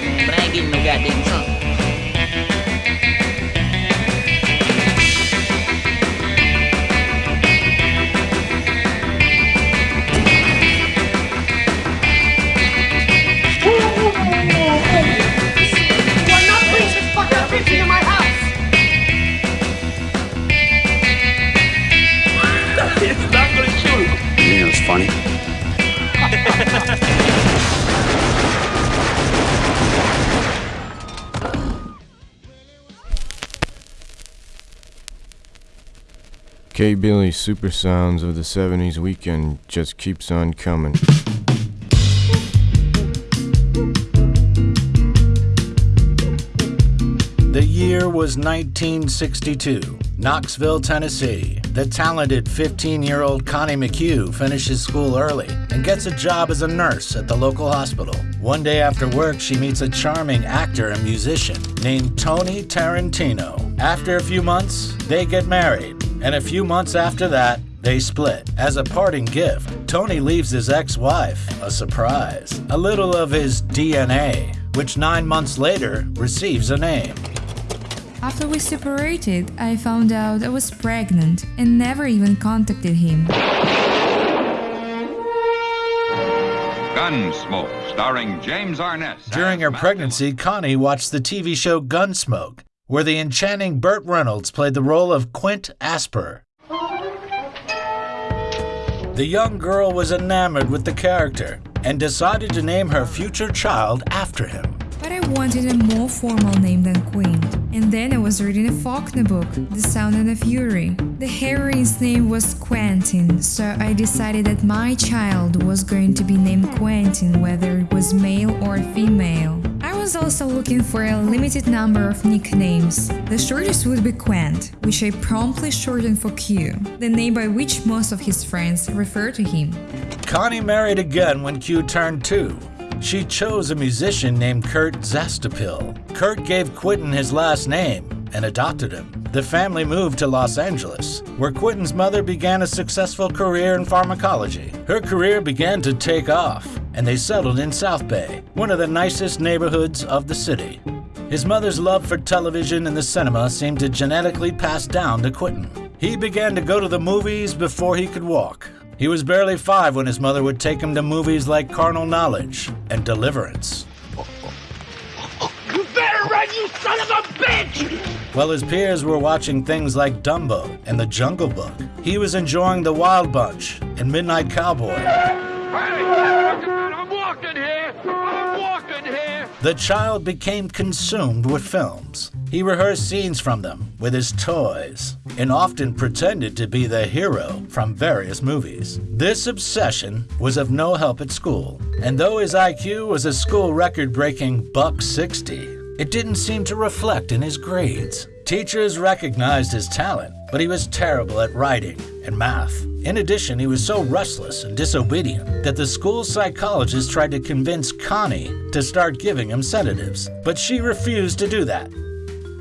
but I ain't getting no K. Billy's super sounds of the 70s weekend just keeps on coming. The year was 1962, Knoxville, Tennessee. The talented 15 year old Connie McHugh finishes school early and gets a job as a nurse at the local hospital. One day after work, she meets a charming actor and musician named Tony Tarantino. After a few months, they get married and a few months after that, they split. As a parting gift, Tony leaves his ex wife a surprise a little of his DNA, which nine months later receives a name. After we separated, I found out I was pregnant and never even contacted him. Gunsmoke, starring James Arness. During her pregnancy, Connie watched the TV show Gunsmoke where the enchanting Burt Reynolds played the role of Quint Asper. The young girl was enamored with the character and decided to name her future child after him. But I wanted a more formal name than Quint. And then I was reading a Faulkner book, The Sound and the Fury. The heroine's name was Quentin, so I decided that my child was going to be named Quentin, whether it was male or female. Was also looking for a limited number of nicknames. The shortest would be Quent, which I promptly shortened for Q, the name by which most of his friends refer to him. Connie married again when Q turned two. She chose a musician named Kurt Zastoupil. Kurt gave Quentin his last name and adopted him. The family moved to Los Angeles, where Quentin's mother began a successful career in pharmacology. Her career began to take off, and they settled in South Bay, one of the nicest neighborhoods of the city. His mother's love for television and the cinema seemed to genetically pass down to Quentin. He began to go to the movies before he could walk. He was barely five when his mother would take him to movies like Carnal Knowledge and Deliverance. You better run, you son of a bitch! While his peers were watching things like Dumbo and The Jungle Book, he was enjoying The Wild Bunch and Midnight Cowboy. The child became consumed with films. He rehearsed scenes from them with his toys and often pretended to be the hero from various movies. This obsession was of no help at school, and though his IQ was a school record breaking buck 60, it didn't seem to reflect in his grades. Teachers recognized his talent, but he was terrible at writing and math. In addition, he was so restless and disobedient that the school psychologist tried to convince Connie to start giving him sedatives, but she refused to do that.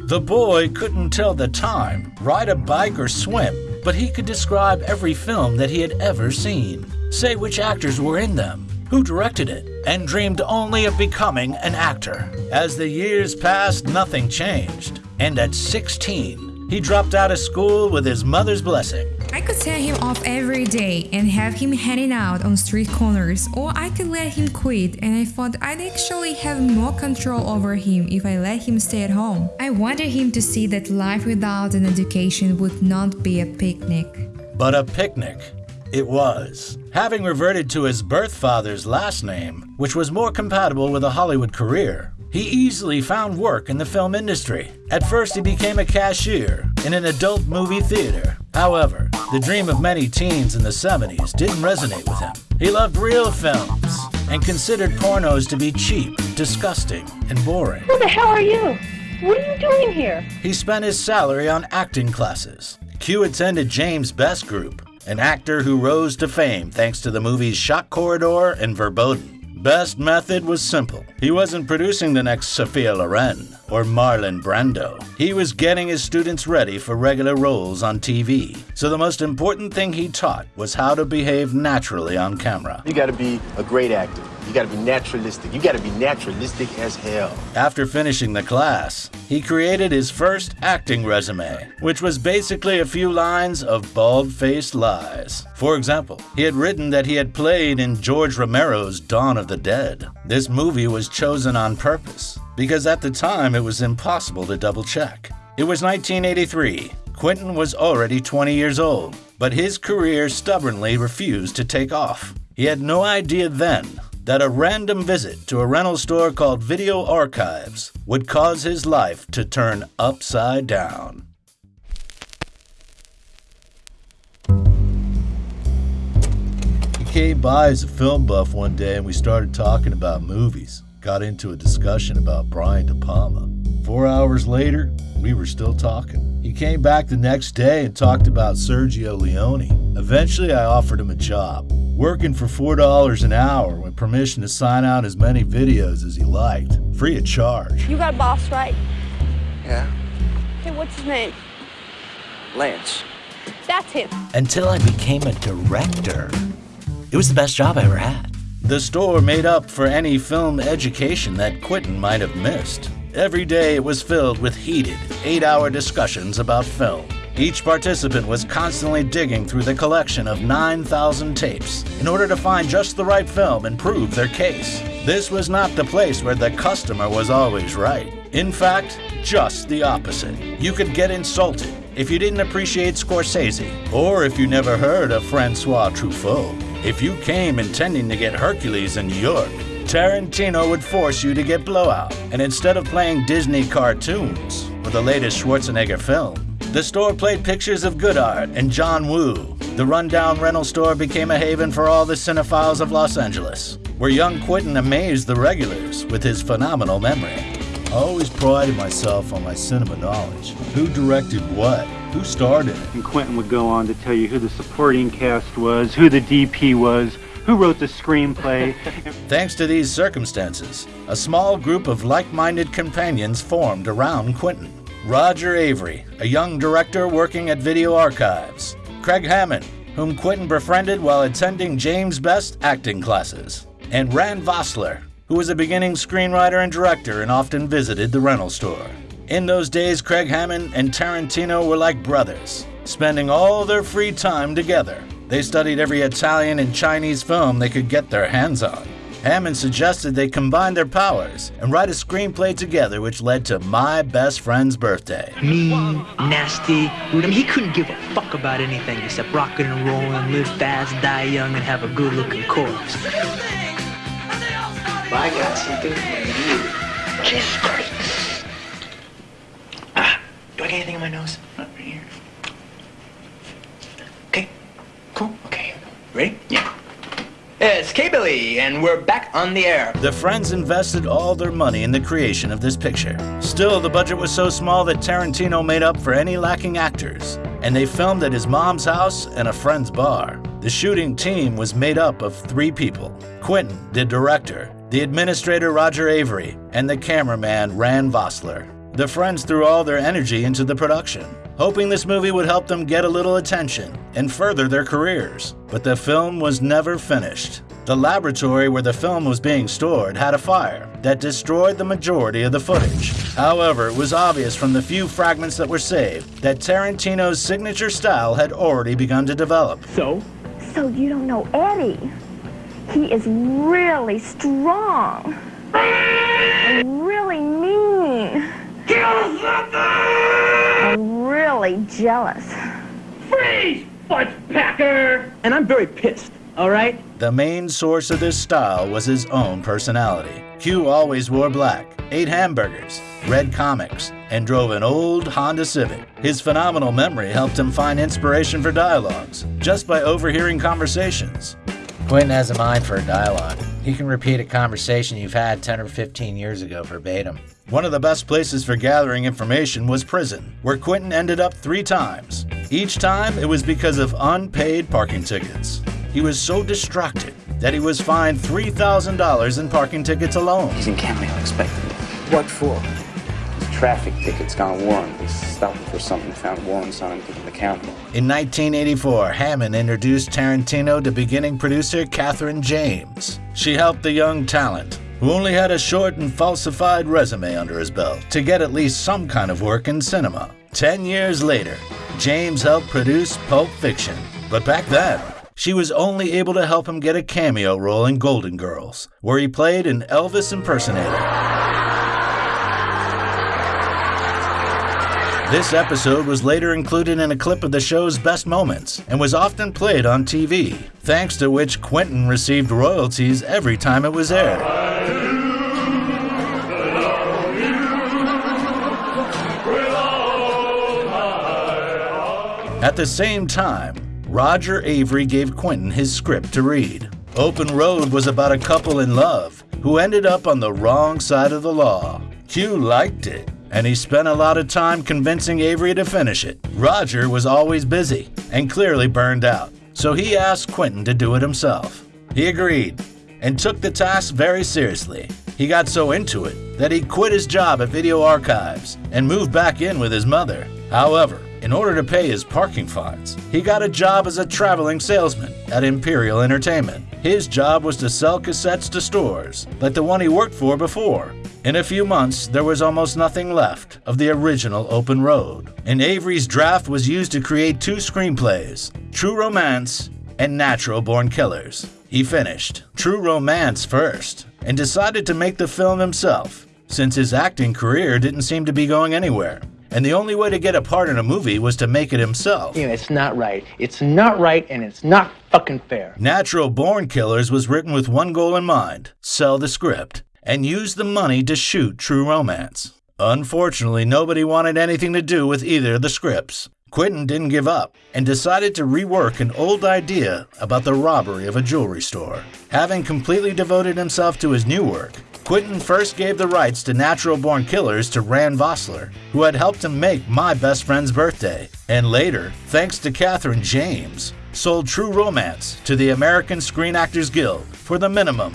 The boy couldn't tell the time, ride a bike, or swim, but he could describe every film that he had ever seen, say which actors were in them, who directed it, and dreamed only of becoming an actor. As the years passed, nothing changed, and at 16, he dropped out of school with his mother's blessing. I could tell him off every day and have him hanging out on street corners, or I could let him quit, and I thought I'd actually have more control over him if I let him stay at home. I wanted him to see that life without an education would not be a picnic. But a picnic it was. Having reverted to his birth father's last name, which was more compatible with a Hollywood career, he easily found work in the film industry. At first, he became a cashier in an adult movie theater. However, the dream of many teens in the 70s didn't resonate with him. He loved real films and considered pornos to be cheap, disgusting, and boring. Who the hell are you? What are you doing here? He spent his salary on acting classes. Q attended James Best Group, an actor who rose to fame thanks to the movies Shock Corridor and Verboten. Best method was simple. He wasn't producing the next Sophia Loren or Marlon Brando. He was getting his students ready for regular roles on TV. So the most important thing he taught was how to behave naturally on camera. You gotta be a great actor. You gotta be naturalistic. You gotta be naturalistic as hell. After finishing the class, he created his first acting resume, which was basically a few lines of bald faced lies. For example, he had written that he had played in George Romero's Dawn of the Dead. This movie was chosen on purpose because at the time it was impossible to double check. It was 1983. Quentin was already 20 years old, but his career stubbornly refused to take off. He had no idea then that a random visit to a rental store called Video Archives would cause his life to turn upside down. He came by as a film buff one day and we started talking about movies. Got into a discussion about Brian De Palma. Four hours later, we were still talking. He came back the next day and talked about Sergio Leone. Eventually, I offered him a job, working for $4 an hour with permission to sign out as many videos as he liked, free of charge. You got a boss, right? Yeah, Hey, what's his name? Lance. That's him. Until I became a director. It was the best job I ever had. The store made up for any film education that Quentin might have missed. Every day it was filled with heated, eight hour discussions about film. Each participant was constantly digging through the collection of 9,000 tapes in order to find just the right film and prove their case. This was not the place where the customer was always right. In fact, just the opposite. You could get insulted if you didn't appreciate Scorsese, or if you never heard of Francois Truffaut. If you came intending to get Hercules in New York, Tarantino would force you to get Blowout. And instead of playing Disney cartoons or the latest Schwarzenegger film, the store played pictures of Godard and John Woo. The rundown rental store became a haven for all the cinephiles of Los Angeles, where young Quentin amazed the regulars with his phenomenal memory. I always prided myself on my cinema knowledge. Who directed what? Who starred in it? And Quentin would go on to tell you who the supporting cast was, who the DP was, who wrote the screenplay. Thanks to these circumstances, a small group of like minded companions formed around Quentin. Roger Avary, a young director working at Video Archives. Craig Hammond, whom Quentin befriended while attending James Best acting classes. And Rand Vossler, who was a beginning screenwriter and director and often visited the rental store. In those days, Craig Hammond and Tarantino were like brothers, spending all their free time together. They studied every Italian and Chinese film they could get their hands on. Hammond suggested they combine their powers and write a screenplay together, which led to My Best Friend's Birthday. mean, nasty, rude. I mean, he couldn't give a fuck about anything except rocking and rolling, live fast, die young, and have a good-looking corpse. I got something for you. Jesus Christ. Ah, do I get anything in my nose? Not right here. Okay, cool. Okay, here we go. Ready? Yeah. It's K-Billy, and we're back on the air. The friends invested all their money in the creation of this picture. Still, the budget was so small that Tarantino made up for any lacking actors, and they filmed at his mom's house and a friend's bar. The shooting team was made up of three people Quentin, the director, the administrator Roger Avary, and the cameraman Rand Vossler. The friends threw all their energy into the production, hoping this movie would help them get a little attention and further their careers. But the film was never finished. The laboratory where the film was being stored had a fire that destroyed the majority of the footage. However, it was obvious from the few fragments that were saved that Tarantino's signature style had already begun to develop. So? So you don't know Eddie. He is really strong. And really mean. And really jealous. Freeze, Packer! And I'm very pissed, all right? The main source of this style was his own personality. Q always wore black, ate hamburgers, read comics, and drove an old Honda Civic. His phenomenal memory helped him find inspiration for dialogues just by overhearing conversations. Quentin has a mind for a dialogue. He can repeat a conversation you've had 10 or 15 years ago verbatim. One of the best places for gathering information was prison, where Quentin ended up three times. Each time, it was because of unpaid parking tickets. He was so distracted that he was fined $3,000 in parking tickets alone. He's in cameo expectantly. What for? Traffic tickets gone warrant. They stopped him for something, found warrants on him, him to county. In 1984, Hammond introduced Tarantino to beginning producer Cathryn Jaymes. She helped the young talent, who only had a short and falsified resume under his belt, to get at least some kind of work in cinema. Ten years later, Jaymes helped produce Pulp Fiction. But back then, she was only able to help him get a cameo role in Golden Girls, where he played an Elvis impersonator. This episode was later included in a clip of the show's best moments and was often played on TV, thanks to which Quentin received royalties every time it was aired. At the same time, Roger Avary gave Quentin his script to read. Open Road was about a couple in love who ended up on the wrong side of the law. Q liked it, and he spent a lot of time convincing Avary to finish it. Roger was always busy and clearly burned out, so he asked Quentin to do it himself. He agreed and took the task very seriously. He got so into it that he quit his job at Video Archives and moved back in with his mother. However, in order to pay his parking fines, he got a job as a traveling salesman at Imperial Entertainment. His job was to sell cassettes to stores, like the one he worked for before. In a few months, there was almost nothing left of the original Open Road, and Avary's draft was used to create two screenplays True Romance and Natural Born Killers. He finished True Romance first and decided to make the film himself, since his acting career didn't seem to be going anywhere and the only way to get a part in a movie was to make it himself. You know, it's not right. It's not right, and it's not fucking fair. Natural Born Killers was written with one goal in mind sell the script, and used the money to shoot True Romance. Unfortunately, nobody wanted anything to do with either of the scripts. Quentin didn't give up and decided to rework an old idea about the robbery of a jewelry store. Having completely devoted himself to his new work, Quentin first gave the rights to Natural Born Killers to Rand Vossler, who had helped him make My Best Friend's Birthday, and later, thanks to Cathryn Jaymes, sold True Romance to the American Screen Actors Guild for the minimum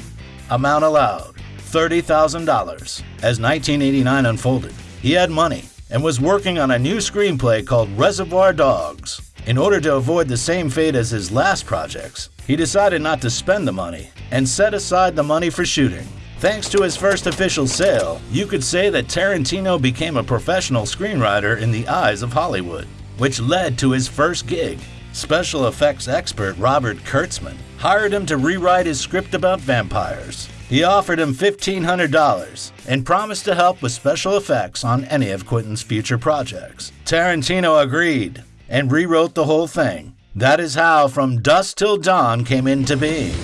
amount allowed $30,000. As 1989 unfolded, he had money and was working on a new screenplay called Reservoir Dogs. In order to avoid the same fate as his last projects, he decided not to spend the money and set aside the money for shooting. Thanks to his first official sale, you could say that Tarantino became a professional screenwriter in the eyes of Hollywood, which led to his first gig. Special effects expert Robert Kurtzman hired him to rewrite his script about vampires. He offered him $1,500 and promised to help with special effects on any of Quentin's future projects. Tarantino agreed and rewrote the whole thing. That is how From Dusk Till Dawn came into being.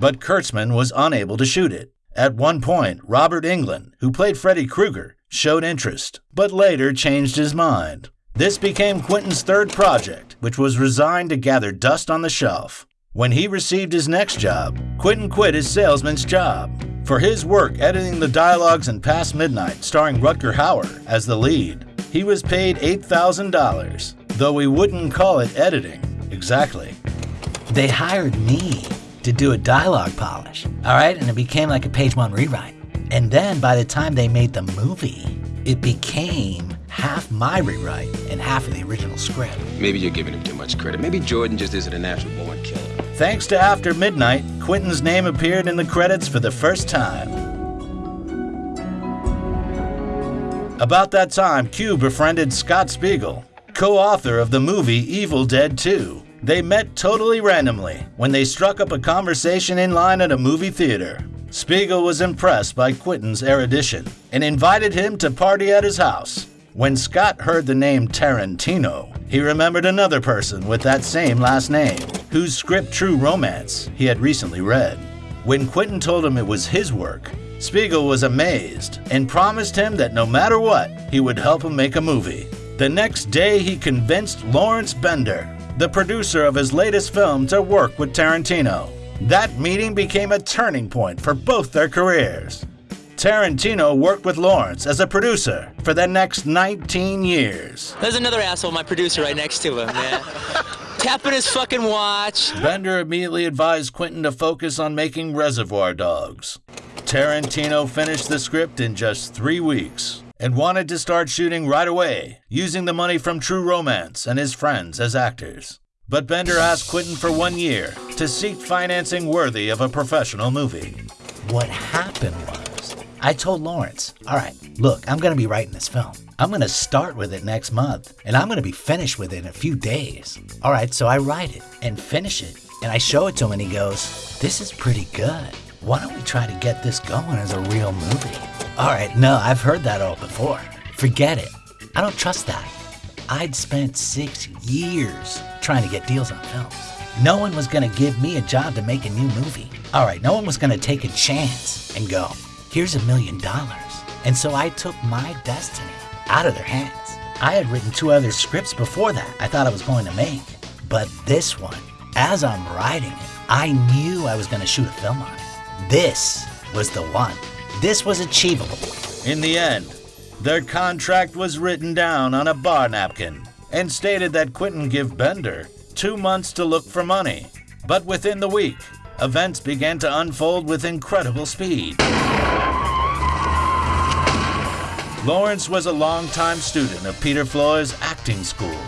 but Kurtzman was unable to shoot it. At one point, Robert Englund, who played Freddy Krueger, showed interest, but later changed his mind. This became Quentin's third project, which was resigned to gather dust on the shelf. When he received his next job, Quentin quit his salesman's job. For his work editing the dialogues in Past Midnight, starring Rutger Hauer as the lead, he was paid $8,000, though we wouldn't call it editing exactly. They hired me to do a dialogue polish. All right, and it became like a page one rewrite. And then by the time they made the movie, it became half my rewrite and half of the original script. Maybe you're giving him too much credit. Maybe Jordan just isn't a natural born killer. Thanks to After Midnight, Quentin's name appeared in the credits for the first time. About that time, Q befriended Scott Spiegel, co author of the movie Evil Dead 2. They met totally randomly when they struck up a conversation in line at a movie theater. Spiegel was impressed by Quentin's erudition and invited him to party at his house. When Scott heard the name Tarantino, he remembered another person with that same last name, whose script True Romance he had recently read. When Quentin told him it was his work, Spiegel was amazed and promised him that no matter what, he would help him make a movie. The next day, he convinced Lawrence Bender, the producer of his latest film, to work with Tarantino. That meeting became a turning point for both their careers. Tarantino worked with Lawrence as a producer for the next 19 years. There's another asshole, my producer, right next to him, man. Tapping his fucking watch. Bender immediately advised Quentin to focus on making Reservoir Dogs. Tarantino finished the script in just three weeks and wanted to start shooting right away, using the money from True Romance and his friends as actors. But Bender asked Quentin for one year to seek financing worthy of a professional movie. What happened was, I told Lawrence, all right, look, I'm going to be writing this film. I'm going to start with it next month, and I'm going to be finished with it in a few days. All right, so I write it and finish it, and I show it to him, and he goes, This is pretty good. Why don't we try to get this going as a real movie? All right, no, I've heard that all before. Forget it. I don't trust that. I'd spent six years trying to get deals on films. No one was going to give me a job to make a new movie. All right, no one was going to take a chance and go, here's a million dollars. And so I took my destiny out of their hands. I had written two other scripts before that I thought I was going to make. But this one, as I'm writing it, I knew I was going to shoot a film on it. This was the one. This was achievable. In the end, their contract was written down on a bar napkin and stated that Quentin give Bender two months to look for money. But within the week, events began to unfold with incredible speed. Lawrence was a longtime student of Peter Floyd's acting school,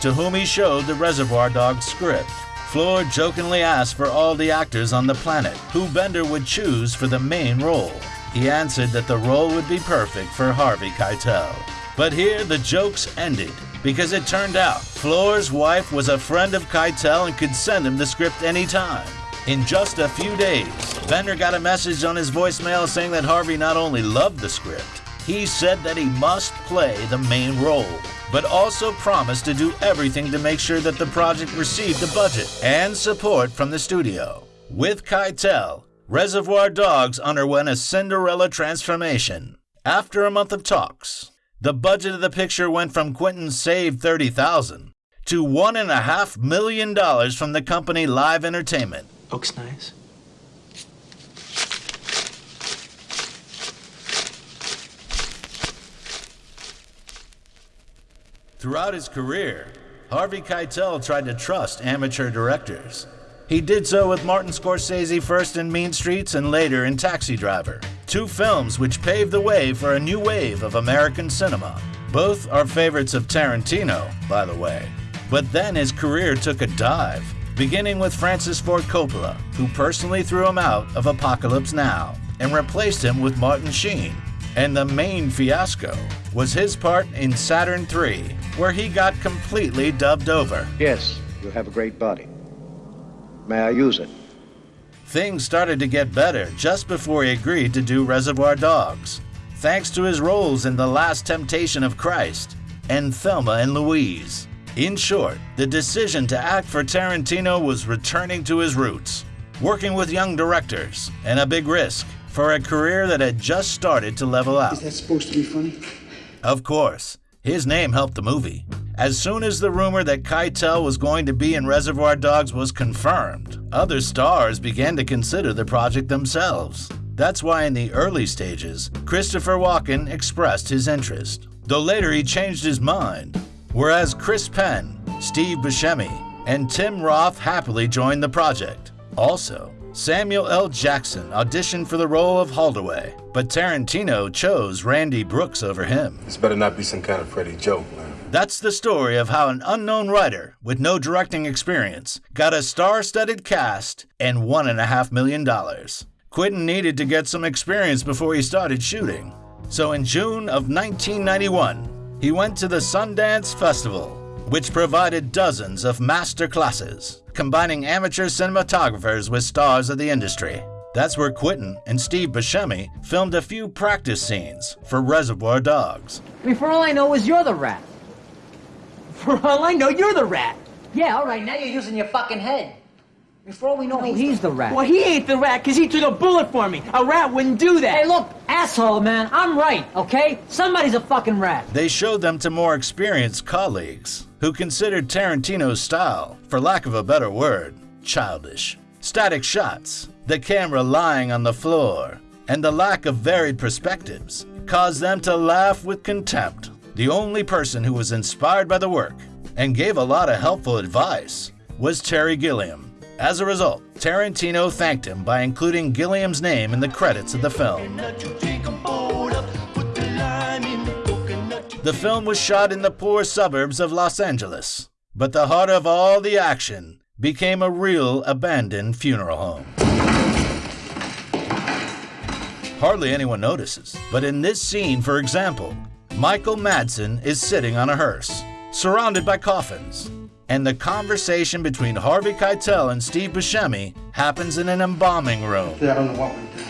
to whom he showed the Reservoir Dogs script. Floyd jokingly asked for all the actors on the planet who Bender would choose for the main role. He answered that the role would be perfect for Harvey Keitel. But here the jokes ended because it turned out Floyd's wife was a friend of Keitel and could send him the script anytime. In just a few days, Bender got a message on his voicemail saying that Harvey not only loved the script, he said that he must play the main role, but also promised to do everything to make sure that the project received a budget and support from the studio. With Keitel, Reservoir Dogs underwent a Cinderella transformation. After a month of talks, the budget of the picture went from Quentin's saved 30000 to $1.5 million from the company Live Entertainment. Looks nice. Throughout his career, Harvey Keitel tried to trust amateur directors. He did so with Martin Scorsese first in Mean Streets and later in Taxi Driver, two films which paved the way for a new wave of American cinema. Both are favorites of Tarantino, by the way. But then his career took a dive, beginning with Francis Ford Coppola, who personally threw him out of Apocalypse Now and replaced him with Martin Sheen. And the main fiasco was his part in Saturn III, where he got completely dubbed over. Yes, you have a great body. May I use it? Things started to get better just before he agreed to do Reservoir Dogs, thanks to his roles in The Last Temptation of Christ and Thelma and Louise. In short, the decision to act for Tarantino was returning to his roots, working with young directors, and a big risk for a career that had just started to level out. Is that supposed to be funny? Of course, his name helped the movie. As soon as the rumor that Keitel was going to be in Reservoir Dogs was confirmed, other stars began to consider the project themselves. That's why in the early stages, Christopher Walken expressed his interest, though later he changed his mind. Whereas Chris Penn, Steve Buscemi, and Tim Roth happily joined the project. Also, Samuel L. Jackson auditioned for the role of Holdaway, but Tarantino chose Randy Brooks over him. This better not be some kind of Freddy joke, man. That's the story of how an unknown writer with no directing experience got a star studded cast and $1.5 million. Quentin needed to get some experience before he started shooting. So in June of 1991, he went to the Sundance Festival, which provided dozens of master classes, combining amateur cinematographers with stars of the industry. That's where Quentin and Steve Buscemi filmed a few practice scenes for Reservoir Dogs. I mean, for all I know is you're the rat. For all I know, you're the rat. Yeah, all right, now you're using your fucking head. Before we know, No, he's, he's the rat. Well, he ain't the rat because he took a bullet for me. A rat wouldn't do that. Hey, look, asshole, man, I'm right, okay? Somebody's a fucking rat. They showed them to more experienced colleagues who considered Tarantino's style, for lack of a better word, childish. Static shots, the camera lying on the floor, and the lack of varied perspectives caused them to laugh with contempt. The only person who was inspired by the work and gave a lot of helpful advice was Terry Gilliam. As a result, Tarantino thanked him by including Gilliam's name in the credits of the film. The film was shot in the poor suburbs of Los Angeles, but the heart of all the action became a real abandoned funeral home. Hardly anyone notices, but in this scene, for example, Michael Madsen is sitting on a hearse, surrounded by coffins, and the conversation between Harvey Keitel and Steve Buscemi happens in an embalming room. I don't know what we did.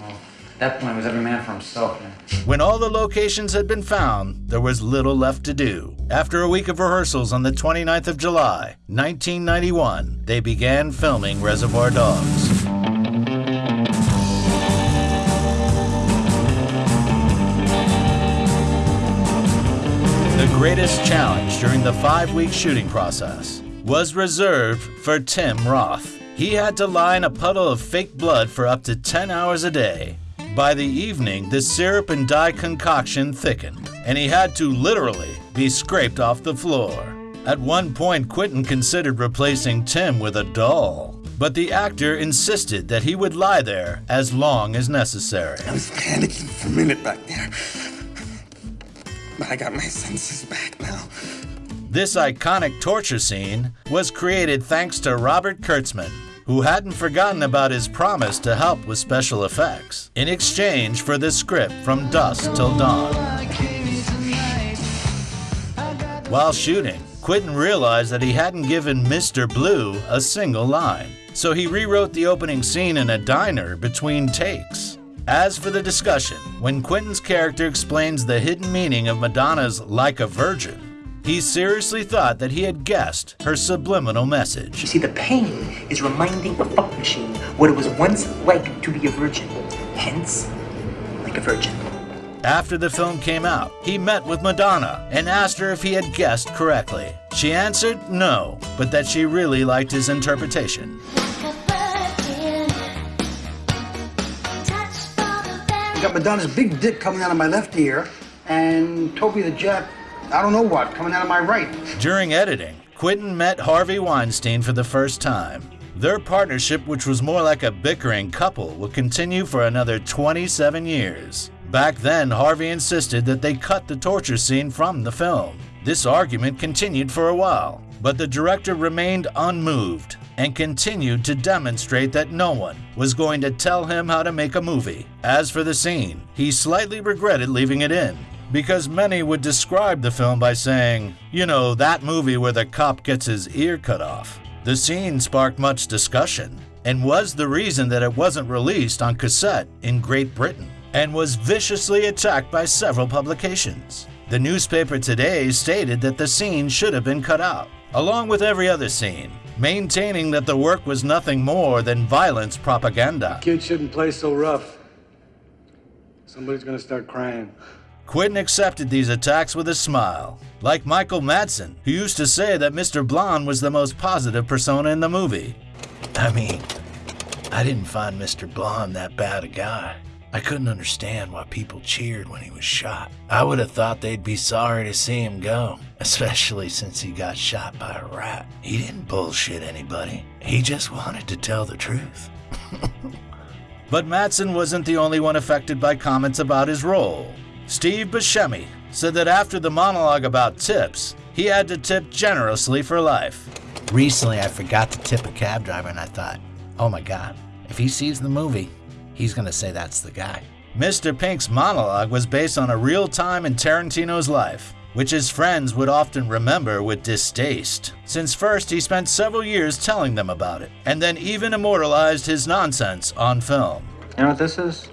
Well, at that point, it was every man for himself, man. When all the locations had been found, there was little left to do. After a week of rehearsals on the 29th of July, 1991, they began filming Reservoir Dogs. Greatest challenge during the five week shooting process was reserved for Tim Roth. He had to lie in a puddle of fake blood for up to 10 hours a day. By the evening, the syrup and dye concoction thickened, and he had to literally be scraped off the floor. At one point, Quentin considered replacing Tim with a doll, but the actor insisted that he would lie there as long as necessary. I was panicking for a minute back there. I got my senses back now. This iconic torture scene was created thanks to Robert Kurtzman, who hadn't forgotten about his promise to help with special effects in exchange for the script from dusk till dawn. While shooting, Quentin realized that he hadn't given Mr. Blue a single line, so he rewrote the opening scene in a diner between takes. As for the discussion, when Quentin's character explains the hidden meaning of Madonna's Like a Virgin, he seriously thought that he had guessed her subliminal message. You see, the pain is reminding a fuck machine what it was once like to be a virgin. Hence, like a virgin. After the film came out, he met with Madonna and asked her if he had guessed correctly. She answered no, but that she really liked his interpretation. Got Madonna's big dick coming out of my left ear, and Toby the Jet, I don't know what, coming out of my right. During editing, Quentin met Harvey Weinstein for the first time. Their partnership, which was more like a bickering couple, would continue for another 27 years. Back then, Harvey insisted that they cut the torture scene from the film. This argument continued for a while, but the director remained unmoved and continued to demonstrate that no one was going to tell him how to make a movie. As for the scene, he slightly regretted leaving it in, because many would describe the film by saying, you know, that movie where the cop gets his ear cut off. The scene sparked much discussion and was the reason that it wasn't released on cassette in Great Britain and was viciously attacked by several publications. The newspaper today stated that the scene should have been cut out, along with every other scene, maintaining that the work was nothing more than violence propaganda. Kids shouldn't play so rough. Somebody's gonna start crying. Quentin accepted these attacks with a smile, like Michael Madsen, who used to say that Mr. Blonde was the most positive persona in the movie. I mean, I didn't find Mr. Blonde that bad a guy. I couldn't understand why people cheered when he was shot. I would have thought they'd be sorry to see him go, especially since he got shot by a rat. He didn't bullshit anybody, he just wanted to tell the truth. but Madsen wasn't the only one affected by comments about his role. Steve Buscemi said that after the monologue about tips, he had to tip generously for life. Recently, I forgot to tip a cab driver, and I thought, oh my god, if he sees the movie, he's gonna say that's the guy. Mr. Pink's monologue was based on a real time in Tarantino's life, which his friends would often remember with distaste, since first he spent several years telling them about it, and then even immortalized his nonsense on film. You know what this is?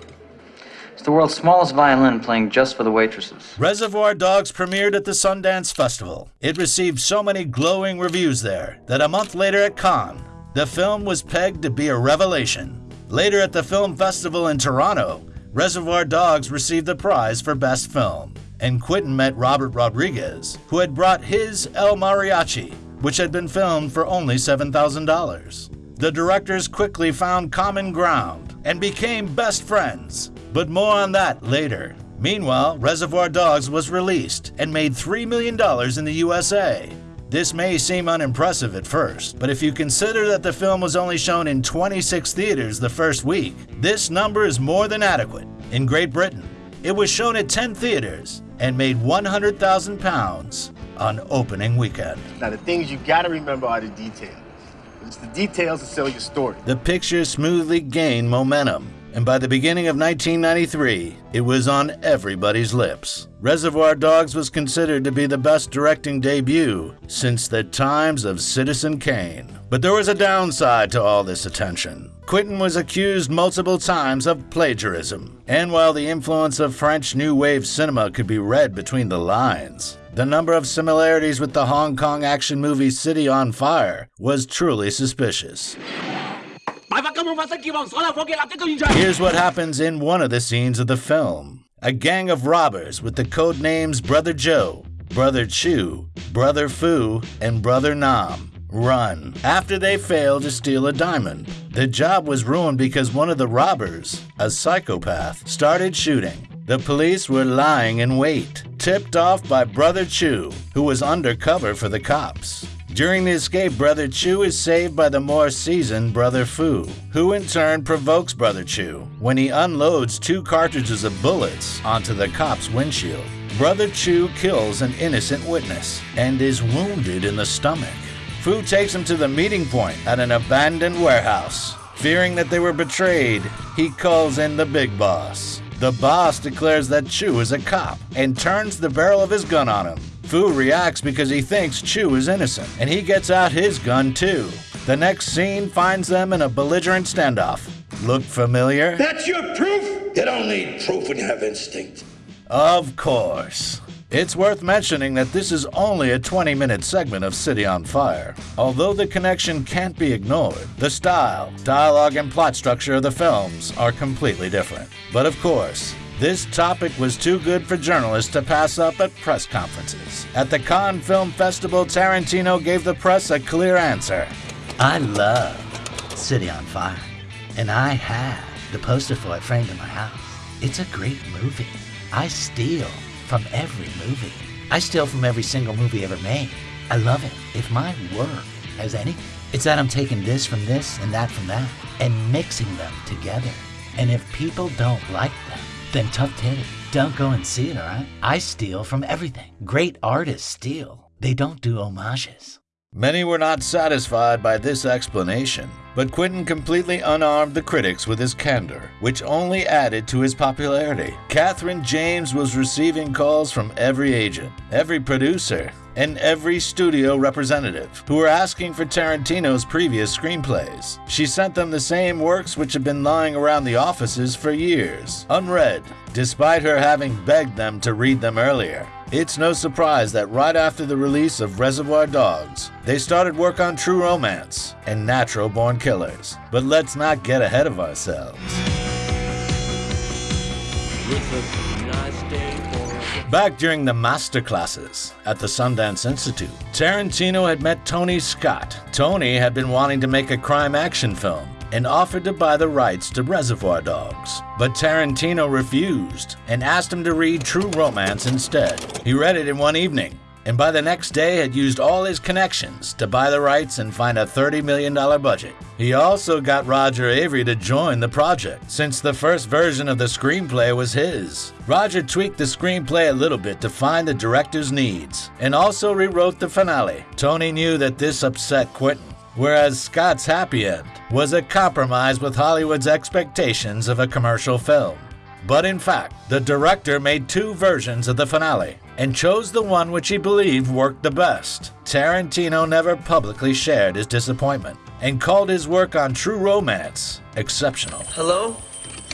It's the world's smallest violin playing just for the waitresses. Reservoir Dogs premiered at the Sundance Festival. It received so many glowing reviews there that a month later at Cannes, the film was pegged to be a revelation. Later at the film festival in Toronto, Reservoir Dogs received the prize for Best Film, and Quentin met Robert Rodriguez, who had brought his El Mariachi, which had been filmed for only $7,000. The directors quickly found common ground and became best friends. But more on that later. Meanwhile, Reservoir Dogs was released and made $3 million in the USA. This may seem unimpressive at first, but if you consider that the film was only shown in 26 theaters the first week, this number is more than adequate. In Great Britain, it was shown at 10 theaters and made 100,000 pounds on opening weekend. Now, the things you gotta remember are the details. It's the details that sell your story. The picture smoothly gained momentum, and by the beginning of 1993, it was on everybody's lips. Reservoir Dogs was considered to be the best directing debut since the times of Citizen Kane. But there was a downside to all this attention. Quentin was accused multiple times of plagiarism, and while the influence of French New Wave cinema could be read between the lines, the number of similarities with the Hong Kong action movie City on Fire was truly suspicious. Here's what happens in one of the scenes of the film. A gang of robbers with the code names Brother Joe, Brother Chu, Brother Fu, and Brother Nam run after they fail to steal a diamond. The job was ruined because one of the robbers, a psychopath, started shooting. The police were lying in wait, tipped off by Brother Chu, who was undercover for the cops. During the escape, Brother Chu is saved by the more seasoned Brother Fu, who in turn provokes Brother Chu when he unloads two cartridges of bullets onto the cop's windshield. Brother Chu kills an innocent witness and is wounded in the stomach. Fu takes him to the meeting point at an abandoned warehouse. Fearing that they were betrayed, he calls in the big boss. The boss declares that Chu is a cop and turns the barrel of his gun on him. Fu reacts because he thinks Chu is innocent, and he gets out his gun too. The next scene finds them in a belligerent standoff. Look familiar? That's your proof? You don't need proof when you have instinct. Of course. It's worth mentioning that this is only a 20 minute segment of City on Fire. Although the connection can't be ignored, the style, dialogue, and plot structure of the films are completely different. But of course, this topic was too good for journalists to pass up at press conferences. At the Cannes Film Festival, Tarantino gave the press a clear answer. I love City on Fire, and I have the poster for it framed in my house. It's a great movie. I steal from every movie. I steal from every single movie ever made. I love it. If my work has anything, it's that I'm taking this from this and that from that and mixing them together. And if people don't like them, then tough titty. Don't go and see it, alright? I steal from everything. Great artists steal. They don't do homages. Many were not satisfied by this explanation, but Quentin completely unarmed the critics with his candor, which only added to his popularity. Cathryn Jaymes was receiving calls from every agent, every producer, and every studio representative who were asking for Tarantino's previous screenplays. She sent them the same works which had been lying around the offices for years, unread, despite her having begged them to read them earlier. It's no surprise that right after the release of Reservoir Dogs, they started work on True Romance and Natural Born Killers. But let's not get ahead of ourselves. Back during the master classes at the Sundance Institute, Tarantino had met Tony Scott. Tony had been wanting to make a crime action film and offered to buy the rights to Reservoir Dogs. But Tarantino refused and asked him to read True Romance instead. He read it in one evening, and by the next day had used all his connections to buy the rights and find a $30 million budget. He also got Roger Avary to join the project, since the first version of the screenplay was his. Roger tweaked the screenplay a little bit to find the director's needs, and also rewrote the finale. Tony knew that this upset Quentin, whereas Scott's happy end was a compromise with Hollywood's expectations of a commercial film. But in fact, the director made two versions of the finale and chose the one which he believed worked the best. Tarantino never publicly shared his disappointment and called his work on True Romance exceptional. Hello?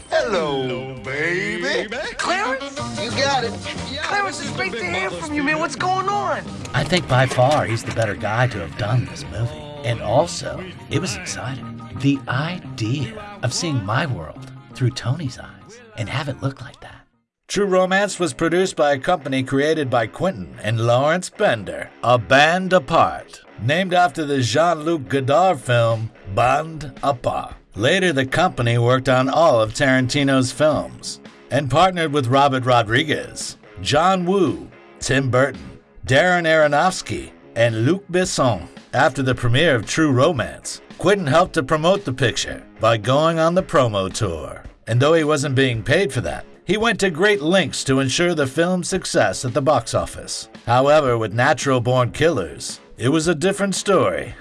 Hello, baby. Clarence? You got it. Clarence, it's great to hear from you, man. What's going on? I think by far he's the better guy to have done this movie. And also, it was exciting. The idea of seeing my world through Tony's eyes and have it look like that. True Romance was produced by a company created by Quentin and Lawrence Bender, A Band Apart, named after the Jean Luc Godard film Band Apart. Later, the company worked on all of Tarantino's films and partnered with Robert Rodriguez, John Woo, Tim Burton, Darren Aronofsky, and Luc Besson. After the premiere of True Romance, Quentin helped to promote the picture by going on the promo tour. And though he wasn't being paid for that, he went to great lengths to ensure the film's success at the box office. However, with Natural Born Killers, it was a different story.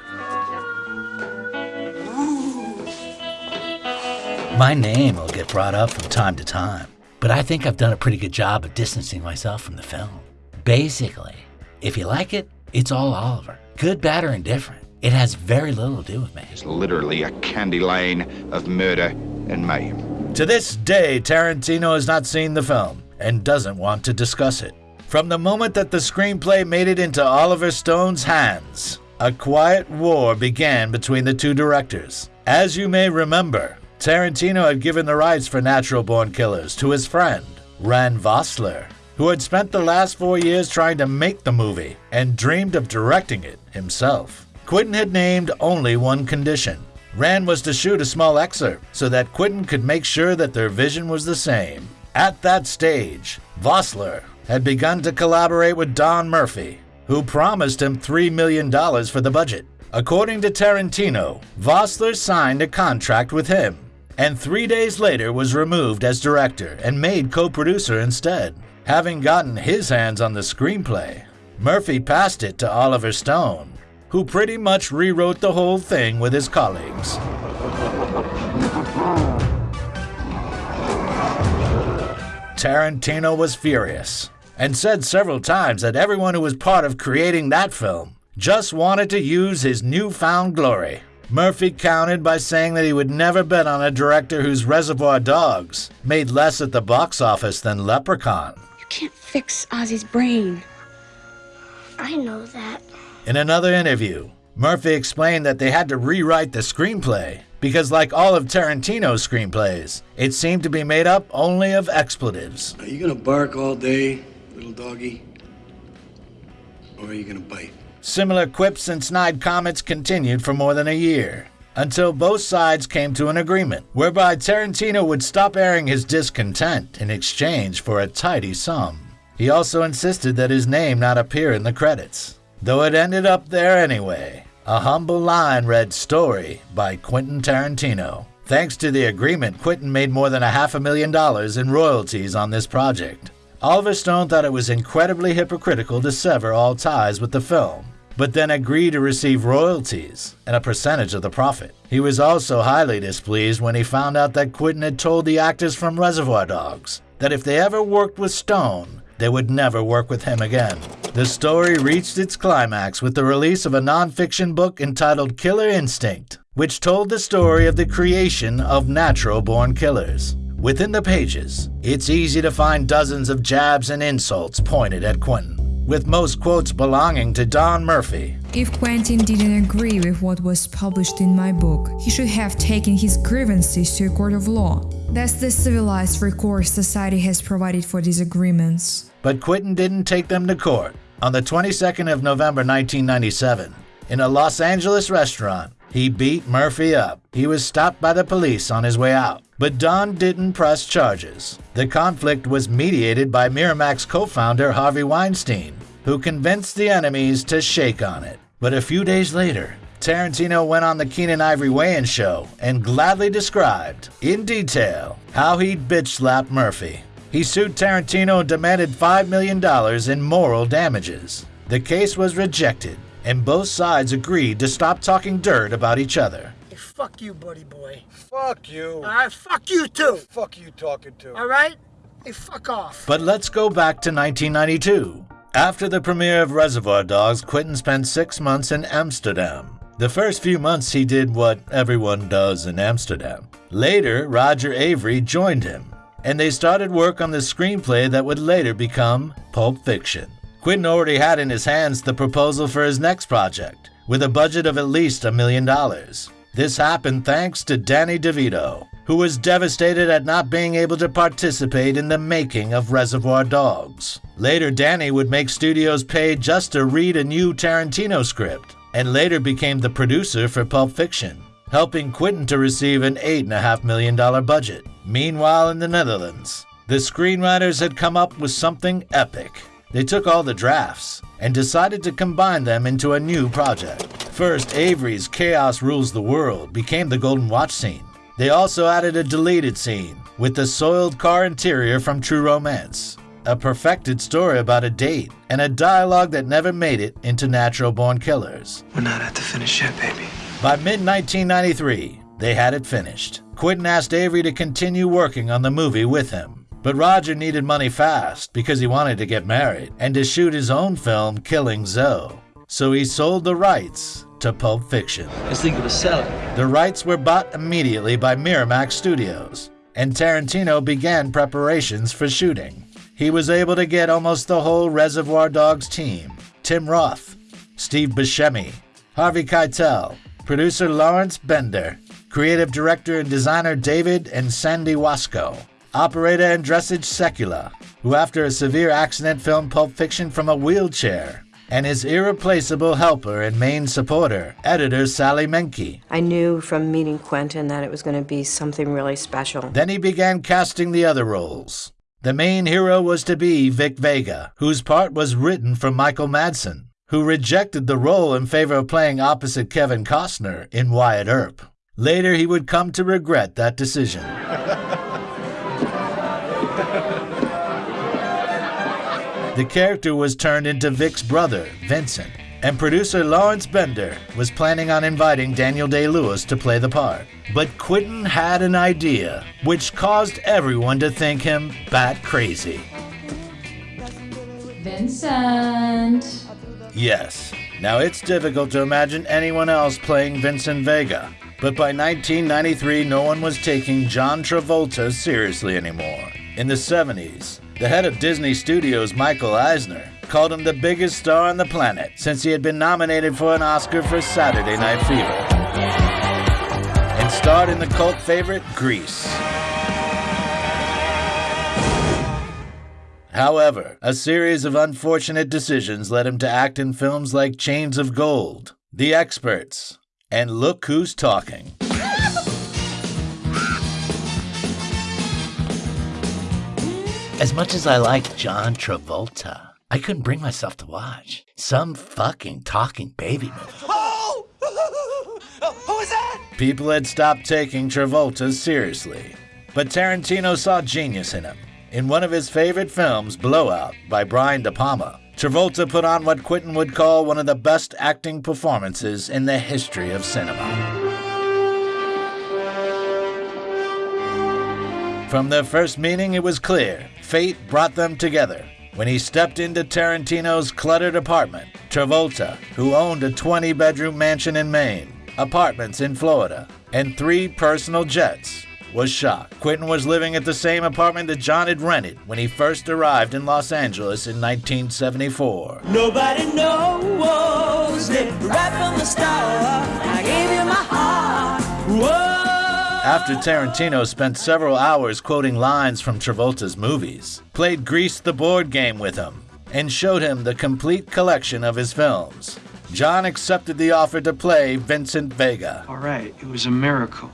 My name will get brought up from time to time, but I think I've done a pretty good job of distancing myself from the film. Basically, if you like it, it's all Oliver. Good, bad, or indifferent. It has very little to do with me. It's literally a candy lane of murder and mayhem. To this day, Tarantino has not seen the film and doesn't want to discuss it. From the moment that the screenplay made it into Oliver Stone's hands, a quiet war began between the two directors. As you may remember, Tarantino had given the rights for Natural Born Killers to his friend, Rand Vossler, who had spent the last four years trying to make the movie and dreamed of directing it himself. Quentin had named only one condition. Rand was to shoot a small excerpt so that Quentin could make sure that their vision was the same. At that stage, Vossler had begun to collaborate with Don Murphy, who promised him $3 million for the budget. According to Tarantino, Vossler signed a contract with him and three days later was removed as director and made co-producer instead. Having gotten his hands on the screenplay, Murphy passed it to Oliver Stone, who pretty much rewrote the whole thing with his colleagues. Tarantino was furious and said several times that everyone who was part of creating that film just wanted to use his newfound glory. Murphy countered by saying that he would never bet on a director whose Reservoir Dogs made less at the box office than Leprechaun. You can't fix Ozzy's brain. I know that. In another interview, Murphy explained that they had to rewrite the screenplay because, like all of Tarantino's screenplays, it seemed to be made up only of expletives. Are you gonna bark all day, little doggy? Or are you gonna bite? Similar quips and snide comments continued for more than a year, until both sides came to an agreement whereby Tarantino would stop airing his discontent in exchange for a tidy sum. He also insisted that his name not appear in the credits, though it ended up there anyway. A humble line read Story by Quentin Tarantino. Thanks to the agreement, Quentin made more than a half a million dollars in royalties on this project. Oliver Stone thought it was incredibly hypocritical to sever all ties with the film but then agreed to receive royalties and a percentage of the profit. He was also highly displeased when he found out that Quentin had told the actors from Reservoir Dogs that if they ever worked with Stone, they would never work with him again. The story reached its climax with the release of a nonfiction book entitled Killer Instinct, which told the story of the creation of natural born killers. Within the pages, it's easy to find dozens of jabs and insults pointed at Quentin with most quotes belonging to Don Murphy. If Quentin didn't agree with what was published in my book, he should have taken his grievances to a court of law. That's the civilized recourse society has provided for these agreements. But Quentin didn't take them to court. On the 22nd of November 1997, in a Los Angeles restaurant, he beat Murphy up. He was stopped by the police on his way out. But Don didn't press charges. The conflict was mediated by Miramax co founder Harvey Weinstein, who convinced the enemies to shake on it. But a few days later, Tarantino went on the Keenen Ivory Wayans show and gladly described, in detail, how he'd bitch slapped Murphy. He sued Tarantino and demanded $5 million in moral damages. The case was rejected, and both sides agreed to stop talking dirt about each other. Hey, fuck you, buddy boy. Fuck you. All right, fuck you too. Fuck you talking to. All right? Hey, fuck off. But let's go back to 1992. After the premiere of Reservoir Dogs, Quentin spent six months in Amsterdam. The first few months he did what everyone does in Amsterdam. Later, Roger Avary joined him, and they started work on the screenplay that would later become Pulp Fiction. Quentin already had in his hands the proposal for his next project, with a budget of at least a million dollars. This happened thanks to Danny DeVito, who was devastated at not being able to participate in the making of Reservoir Dogs. Later, Danny would make studios pay just to read a new Tarantino script, and later became the producer for Pulp Fiction. helping Quentin to receive an $8.5 million budget. Meanwhile, in the Netherlands, the screenwriters had come up with something epic. They took all the drafts and decided to combine them into a new project. First, Avary's Chaos Rules the World became the Golden Watch scene. They also added a deleted scene with the soiled car interior from True Romance, a perfected story about a date, and a dialogue that never made it into Natural Born Killers. We're not at the finish yet, baby. By mid 1993, they had it finished. Quentin asked Avery to continue working on the movie with him. But Roger needed money fast because he wanted to get married and to shoot his own film, Killing Zoe. So he sold the rights to Pulp Fiction. Legal to sell it. The rights were bought immediately by Miramax Studios, and Tarantino began preparations for shooting. He was able to get almost the whole Reservoir Dogs team Tim Roth, Steve Buscemi, Harvey Keitel, producer Lawrence Bender, creative director and designer David and Sandy Wasco, operator Andrzej Sekula, who after a severe accident filmed Pulp Fiction from a wheelchair, and his irreplaceable helper and main supporter, editor Sally Menke. I knew from meeting Quentin that it was going to be something really special. Then he began casting the other roles. The main hero was to be Vic Vega, whose part was written for Michael Madsen, who rejected the role in favor of playing opposite Kevin Costner in Wyatt Earp. Later, he would come to regret that decision. The character was turned into Vic's brother, Vincent, and producer Lawrence Bender was planning on inviting Daniel Day Lewis to play the part. But Quentin had an idea, which caused everyone to think him bat crazy. Vincent. Yes, now it's difficult to imagine anyone else playing Vincent Vega, but by 1993, no one was taking John Travolta seriously anymore. In the 70s, the head of Disney Studios, Michael Eisner, called him the biggest star on the planet since he had been nominated for an Oscar for Saturday Night Fever and starred in the cult favorite Grease. However, a series of unfortunate decisions led him to act in films like Chains of Gold, The Experts, and Look Who's Talking. As much as I like John Travolta, I couldn't bring myself to watch some fucking talking baby movie. Oh! Who is that? People had stopped taking Travolta seriously, but Tarantino saw genius in him. In one of his favorite films, Blowout, by Brian De Palma, Travolta put on what Quentin would call one of the best acting performances in the history of cinema. From their first meeting, it was clear fate brought them together. When he stepped into Tarantino's cluttered apartment, Travolta, who owned a 20 bedroom mansion in Maine, apartments in Florida, and three personal jets, was shocked. Quentin was living at the same apartment that John had rented when he first arrived in Los Angeles in 1974. Nobody knows it right from the start. I gave you my heart. Whoa. After Tarantino spent several hours quoting lines from Travolta's movies, played Grease the board game with him, and showed him the complete collection of his films, John accepted the offer to play Vincent Vega. All right, it was a miracle.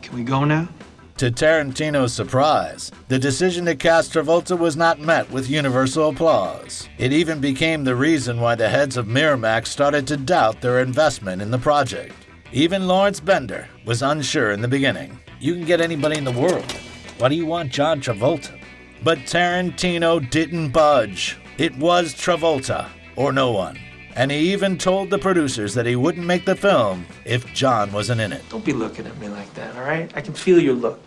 Can we go now? To Tarantino's surprise, the decision to cast Travolta was not met with universal applause. It even became the reason why the heads of Miramax started to doubt their investment in the project. Even Lawrence Bender was unsure in the beginning. You can get anybody in the world. Why do you want John Travolta? But Tarantino didn't budge. It was Travolta, or no one. And he even told the producers that he wouldn't make the film if John wasn't in it. Don't be looking at me like that, all right? I can feel your look.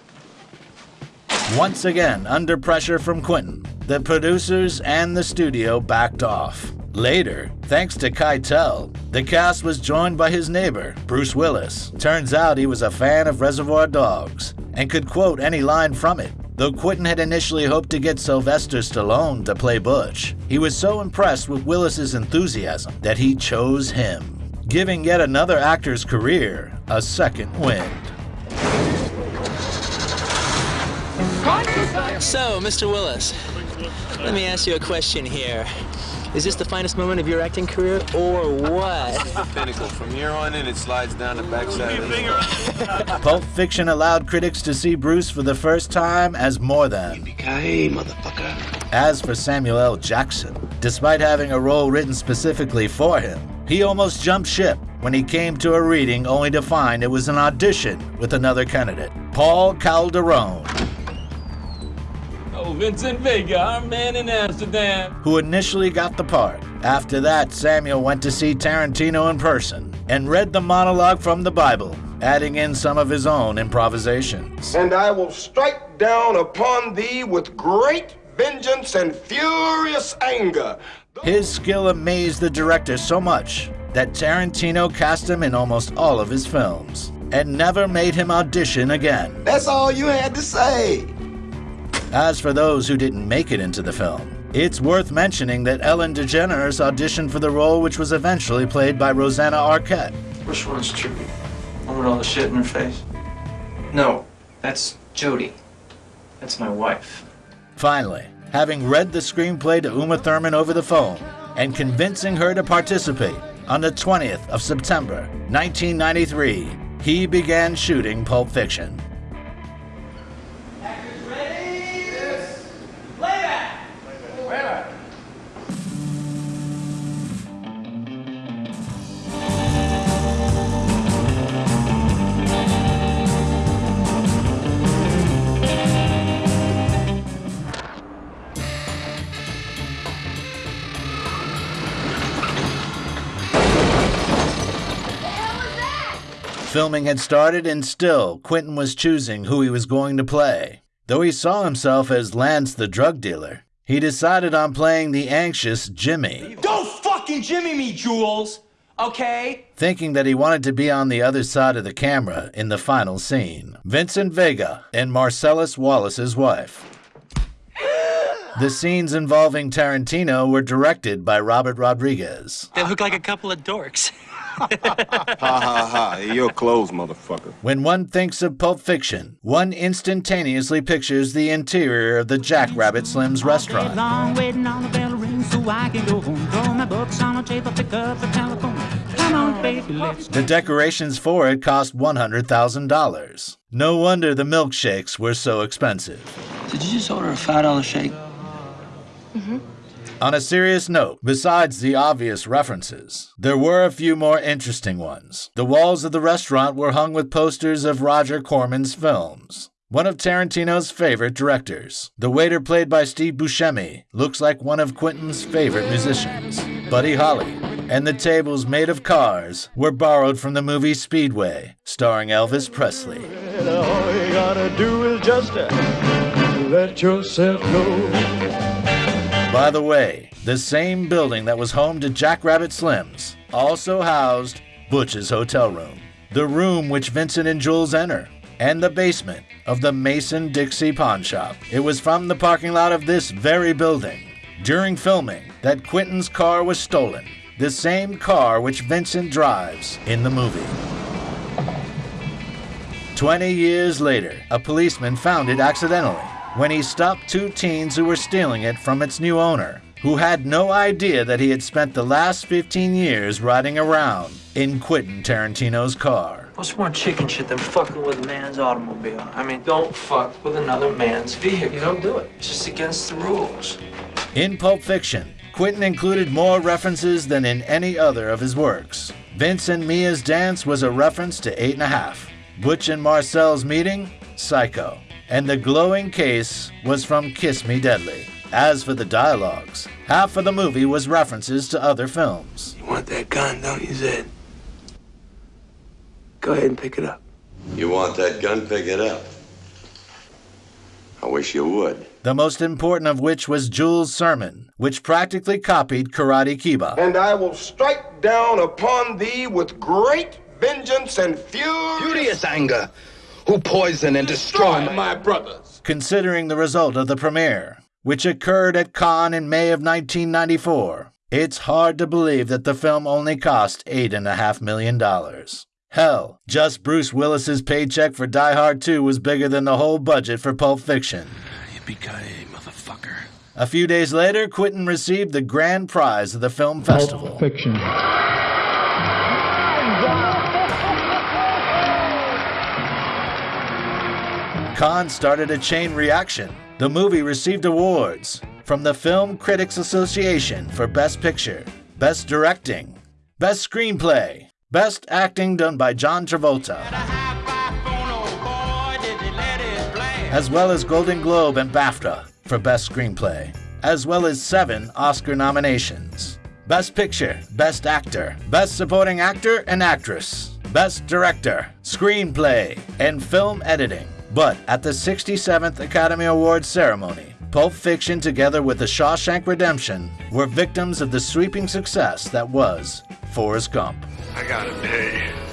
Once again, under pressure from Quentin, the producers and the studio backed off. Later, thanks to Keitel, the cast was joined by his neighbor, Bruce Willis. Turns out he was a fan of Reservoir Dogs and could quote any line from it. Though Quentin had initially hoped to get Sylvester Stallone to play Butch, he was so impressed with Willis's enthusiasm that he chose him, giving yet another actor's career a second wind. So, Mr. Willis, let me ask you a question here. Is this the finest moment of your acting career, or what? the pinnacle. From here on in, it slides down the backside of the Pulp Fiction allowed critics to see Bruce for the first time as more than. Motherfucker. As for Samuel L. Jackson, despite having a role written specifically for him, he almost jumped ship when he came to a reading only to find it was an audition with another candidate, Paul Calderon, Oh, Vincent Vega, our man in Amsterdam. who initially got the part. After that, Samuel went to see Tarantino in person and read the monologue from the Bible, adding in some of his own improvisations. And I will strike down upon thee with great vengeance and furious anger. His skill amazed the director so much that Tarantino cast him in almost all of his films and never made him audition again. That's all you had to say. As for those who didn't make it into the film, it's worth mentioning that Ellen DeGeneres auditioned for the role which was eventually played by Rosanna Arquette. Which one's Trudi? One with all the shit in her face? No, that's Jody. That's my wife. Finally, having read the screenplay to Uma Thurman over the phone and convincing her to participate on the 20th of September, 1993, he began shooting Pulp Fiction. Filming had started, and still, Quentin was choosing who he was going to play. Though he saw himself as Lance the drug dealer, he decided on playing the anxious Jimmy, Don't fucking Jimmy me, Jules. Okay? thinking that he wanted to be on the other side of the camera in the final scene. Vincent Vega and Marcellus Wallace's wife. The scenes involving Tarantino were directed by Robert Rodriguez. They look like a couple of dorks. Ha ha ha. You're closed, motherfucker. When one thinks of Pulp Fiction, one instantaneously pictures the interior of the Jackrabbit Slim's restaurant. long waiting on the bell ring so I can go home. Throw my books on a table, pick up the telephone. Come on, baby, let's The decorations for it cost $100,000. No wonder the milkshakes were so expensive. Did you just order a five dollar shake? Mm-hmm. On a serious note, besides the obvious references, there were a few more interesting ones. The walls of the restaurant were hung with posters of Roger Corman's films. One of Tarantino's favorite directors. The waiter played by Steve Buscemi looks like one of Quentin's favorite musicians, Buddy Holly. And the tables made of cars were borrowed from the movie Speedway, starring Elvis Presley. All you gotta do is just let yourself go. By the way, the same building that was home to Jackrabbit Slim's also housed Butch's hotel room, the room which Vincent and Jules enter, and the basement of the Mason Dixon pawn shop. It was from the parking lot of this very building, during filming, that Quentin's car was stolen, the same car which Vincent drives in the movie. Twenty years later, a policeman found it accidentally when he stopped two teens who were stealing it from its new owner, who had no idea that he had spent the last 15 years riding around in Quentin Tarantino's car. What's more chicken shit than fucking with a man's automobile? I mean, don't fuck with another man's vehicle. You don't do it. It's just against the rules. In Pulp Fiction, Quentin included more references than in any other of his works. Vince and Mia's dance was a reference to Eight and a Half. Butch and Marcel's meeting, Psycho. And the glowing case was from Kiss Me Deadly. As for the dialogues, half of the movie was references to other films. You want that gun, don't you, Zed? Go ahead and pick it up. You want that gun? Pick it up. I wish you would. The most important of which was Jules' sermon, which practically copied Karate Kiba. And I will strike down upon thee with great vengeance and furious, Furious anger. Who poison and destroy my brothers. Considering the result of the premiere, which occurred at Cannes in May of 1994, it's hard to believe that the film only cost $8.5 million. Hell, just Bruce Willis's paycheck for Die Hard 2 was bigger than the whole budget for Pulp Fiction. Yippee-ki-yay, motherfucker. A few days later, Quentin received the grand prize of the film festival. Pulp Fiction. Cannes started a chain reaction. The movie received awards from the Film Critics Association for Best Picture, Best Directing, Best Screenplay, Best Acting done by John Travolta, as well as Golden Globe and BAFTA for Best Screenplay, as well as seven Oscar nominations. Best Picture, Best Actor, Best Supporting Actor and Actress, Best Director, Screenplay, and Film Editing. But at the 67th Academy Awards ceremony, Pulp Fiction, together with The Shawshank Redemption, were victims of the sweeping success that was Forrest Gump. I got a pee.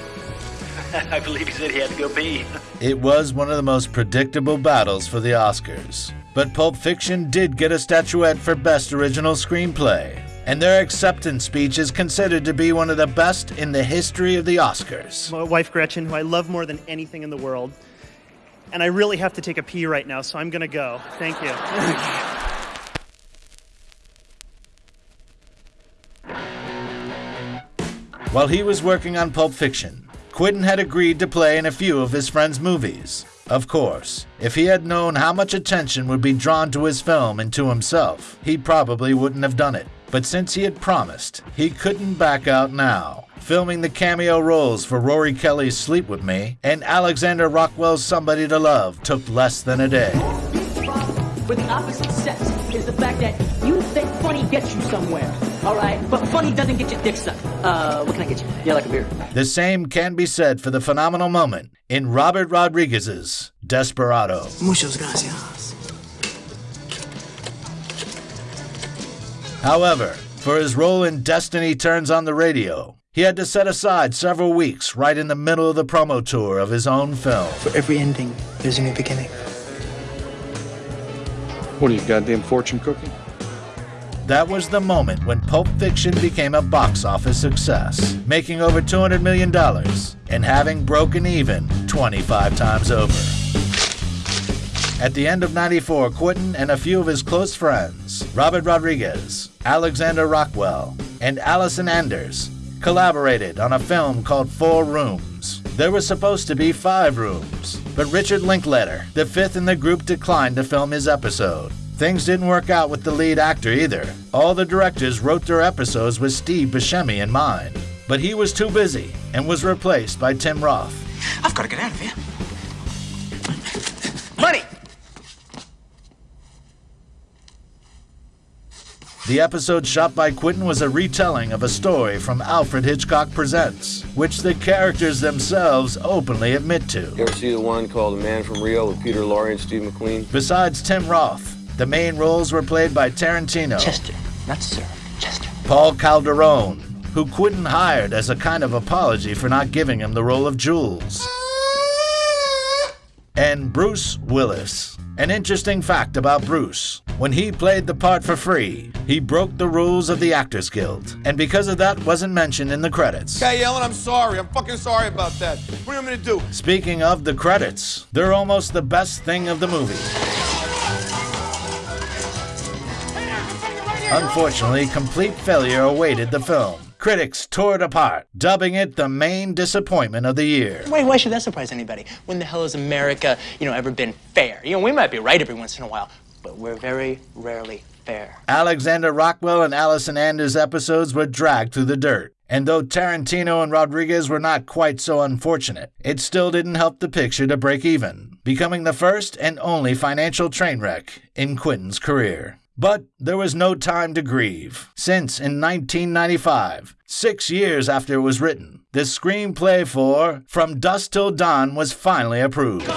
I believe he said he had to go pee. It was one of the most predictable battles for the Oscars. But Pulp Fiction did get a statuette for Best Original Screenplay, and their acceptance speech is considered to be one of the best in the history of the Oscars. My wife Gretchen, who I love more than anything in the world, and I really have to take a pee right now, so I'm gonna go. Thank you. While he was working on Pulp Fiction, Quentin had agreed to play in a few of his friend's movies. Of course, if he had known how much attention would be drawn to his film and to himself, he probably wouldn't have done it. But since he had promised, he couldn't back out now. Filming the cameo roles for Rory Kelly's Sleep With Me and Alexander Rockwell's Somebody to Love took less than a day. Where the opposite sex is the fact that you think funny gets you somewhere. All right, but funny doesn't get your dick sucked. Uh, what can I get you? Yeah, like a beer. The same can be said for the phenomenal moment in Robert Rodriguez's Desperado. Muchas gracias. However, for his role in Destiny Turns on the Radio, he had to set aside several weeks right in the middle of the promo tour of his own film. For every ending, there's a new beginning. What are you, goddamn fortune cookie? That was the moment when Pulp Fiction became a box office success, making over $200 million and having broken even 25 times over. At the end of 94, Quentin and a few of his close friends, Robert Rodriguez, Alexander Rockwell, and Allison Anders, collaborated on a film called Four Rooms. There was supposed to be five rooms, but Richard Linklater, the fifth in the group, declined to film his episode. Things didn't work out with the lead actor either. All the directors wrote their episodes with Steve Buscemi in mind, but he was too busy and was replaced by Tim Roth. I've got to get out of here. Money! The episode shot by Quentin was a retelling of a story from Alfred Hitchcock Presents, which the characters themselves openly admit to. You ever see the one called The Man from Rio with Peter Lorre and Steve McQueen? Besides Tim Roth, the main roles were played by Tarantino, Chester, not Sir. Chester. Paul Calderon, who Quentin hired as a kind of apology for not giving him the role of Jules, and Bruce Willis. An interesting fact about Bruce when he played the part for free, he broke the rules of the Actors Guild, and because of that, wasn't mentioned in the credits. Okay, Ellen, I'm sorry. I'm fucking sorry about that. What do you want me to do? Speaking of the credits, they're almost the best thing of the movie. Unfortunately, complete failure awaited the film. Critics tore it apart, dubbing it the main disappointment of the year. Why, why should that surprise anybody? When the hell has America, you know, ever been fair? You know, we might be right every once in a while, but we're very rarely fair. Alexander Rockwell and Allison Anders episodes were dragged through the dirt. And though Tarantino and Rodriguez were not quite so unfortunate, it still didn't help the picture to break even, becoming the first and only financial train wreck in Quentin's career. But there was no time to grieve, since in 1995, six years after it was written, the screenplay for From Dusk Till Dawn was finally approved.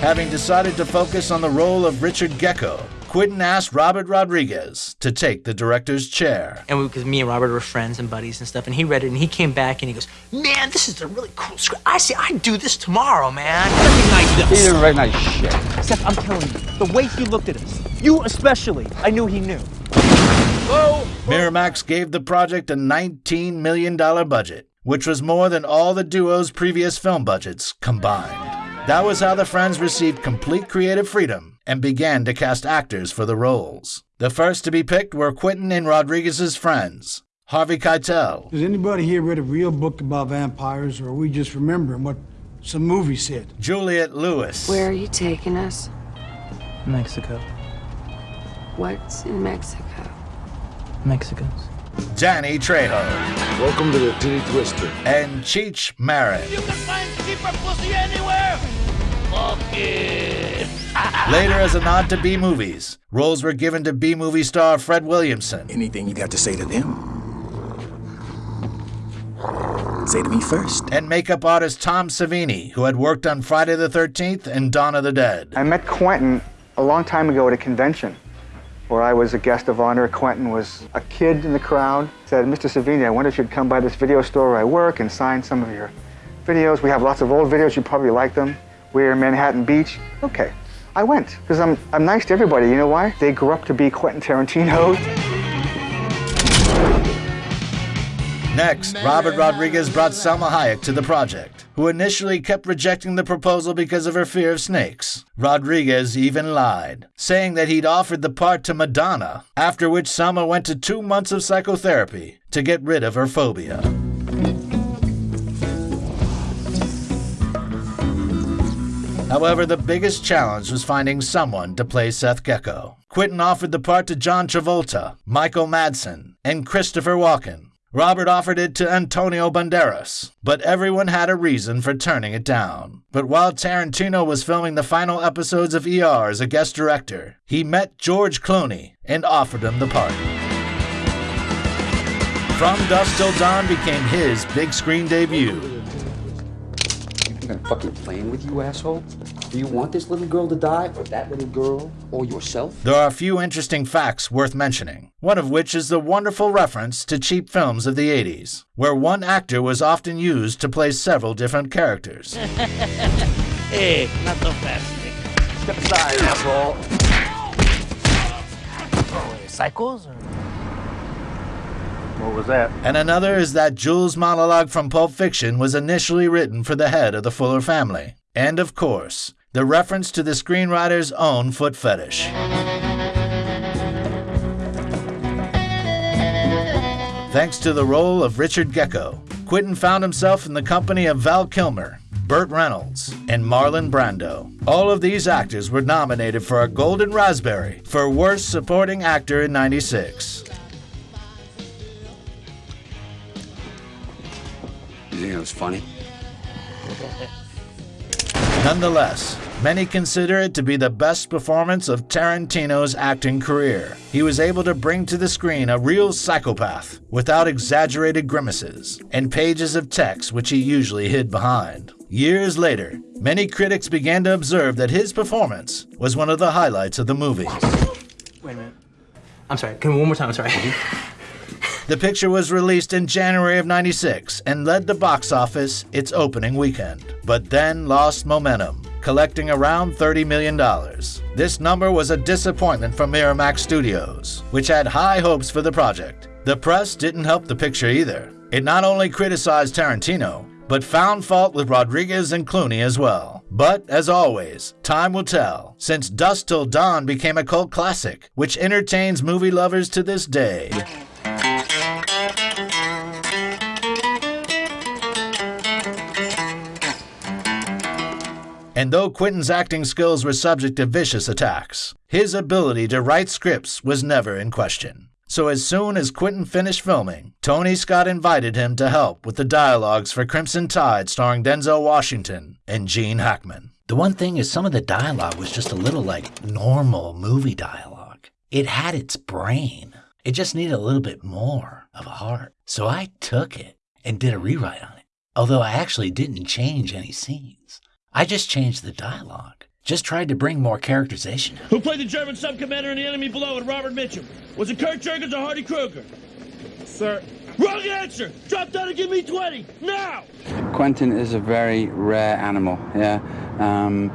Having decided to focus on the role of Richard Gecko, Quentin asked Robert Rodriguez to take the director's chair. And because me and Robert were friends and buddies and stuff, and he read it and he came back and he goes, "Man, this is a really cool script. I see. I do this tomorrow, man. Recognize this." He didn't recognize shit. Seth, I'm telling you, the way he looked at us, you especially, I knew he knew. Miramax gave the project a $19 million budget, which was more than all the duo's previous film budgets combined. That was how the friends received complete creative freedom and began to cast actors for the roles. The first to be picked were Quentin and Rodriguez's friends, Harvey Keitel, Has anybody here read a real book about vampires, or are we just remembering what some movie said? Juliette Lewis, Where are you taking us? Mexico. What's in Mexico? Mexicans. Danny Trejo, Welcome to the Titty Twister. and Cheech Marin. You can find cheaper pussy anywhere. Fuck. Later, as a nod to B movies, roles were given to B movie star Fred Williamson. Anything you got to say to them? Say to me first. And makeup artist Tom Savini, who had worked on Friday the 13th and Dawn of the Dead. I met Quentin a long time ago at a convention where I was a guest of honor. Quentin was a kid in the crowd. Said, Mr. Savini, I wonder if you'd come by this video store where I work and sign some of your videos. We have lots of old videos. You probably like them. We're in Manhattan Beach. Okay. I went because I'm, I'm nice to everybody. You know why? They grew up to be Quentin Tarantino. Next, Robert Rodriguez brought Salma Hayek to the project, who initially kept rejecting the proposal because of her fear of snakes. Rodriguez even lied, saying that he'd offered the part to Madonna, after which Selma went to two months of psychotherapy to get rid of her phobia. However, the biggest challenge was finding someone to play Seth Gecko. Quentin offered the part to John Travolta, Michael Madsen, and Christopher Walken. Robert offered it to Antonio Banderas, but everyone had a reason for turning it down. But while Tarantino was filming the final episodes of ER as a guest director, he met George Clooney and offered him the part. From Dusk Till Dawn became his big screen debut. I'm fucking playing with you, asshole. Do you want this little girl to die, or that little girl, or yourself? There are a few interesting facts worth mentioning, one of which is the wonderful reference to cheap films of the 80s, where one actor was often used to play several different characters. hey, eh, not so fast. Step aside, asshole. Cycles? Or? What was that? And another is that Jules' monologue from Pulp Fiction was initially written for the head of the Fuller family. And of course, the reference to the screenwriter's own foot fetish. Thanks to the role of Richard Gecko, Quentin found himself in the company of Val Kilmer, Burt Reynolds, and Marlon Brando. All of these actors were nominated for a Golden Raspberry for Worst Supporting Actor in 96. You think it was funny? Nonetheless, many consider it to be the best performance of Tarantino's acting career. He was able to bring to the screen a real psychopath without exaggerated grimaces and pages of text which he usually hid behind. Years later, many critics began to observe that his performance was one of the highlights of the movie. Wait a minute. I'm sorry. Can one more time? I'm sorry. Mm-hmm. The picture was released in January of 96 and led the box office its opening weekend, but then lost momentum, collecting around $30 million. This number was a disappointment for Miramax Studios, which had high hopes for the project. The press didn't help the picture either. It not only criticized Tarantino, but found fault with Rodriguez and Clooney as well. But, as always, time will tell, since Dusk Till Dawn became a cult classic, which entertains movie lovers to this day. And though Quentin's acting skills were subject to vicious attacks, his ability to write scripts was never in question. So as soon as Quentin finished filming, Tony Scott invited him to help with the dialogues for Crimson Tide starring Denzel Washington and Gene Hackman. The one thing is some of the dialogue was just a little like normal movie dialogue. It had its brain. It just needed a little bit more of a heart. So I took it and did a rewrite on it. Although I actually didn't change any scenes. I just changed the dialogue. Just tried to bring more characterization. Who played the German sub-commander in the enemy below with Robert Mitchum? Was it Kurt Jurgens or Hardy Kruger? Sir. Wrong answer! Drop down and give me 20! Now! Quentin is a very rare animal, yeah. Um,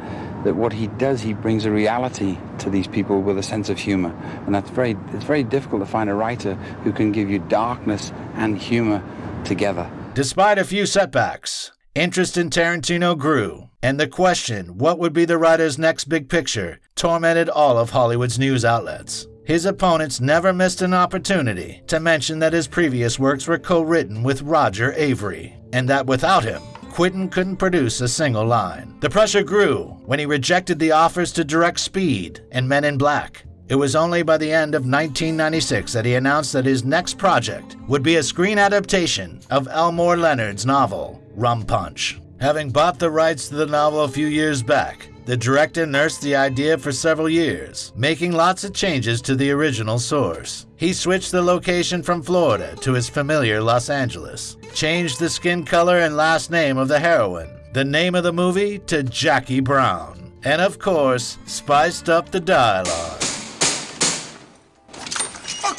that what he does, he brings a reality to these people with a sense of humor. And that's very, it's very difficult to find a writer who can give you darkness and humor together. Despite a few setbacks, Interest in Tarantino grew, and the question, what would be the writer's next big picture, tormented all of Hollywood's news outlets. His opponents never missed an opportunity to mention that his previous works were co written with Roger Avary, and that without him, Quentin couldn't produce a single line. The pressure grew when he rejected the offers to direct Speed and Men in Black. It was only by the end of 1996 that he announced that his next project would be a screen adaptation of Elmore Leonard's novel, Rum Punch. Having bought the rights to the novel a few years back, the director nursed the idea for several years, making lots of changes to the original source. He switched the location from Florida to his familiar Los Angeles, changed the skin color and last name of the heroine, the name of the movie to Jackie Brown, and of course, spiced up the dialogue.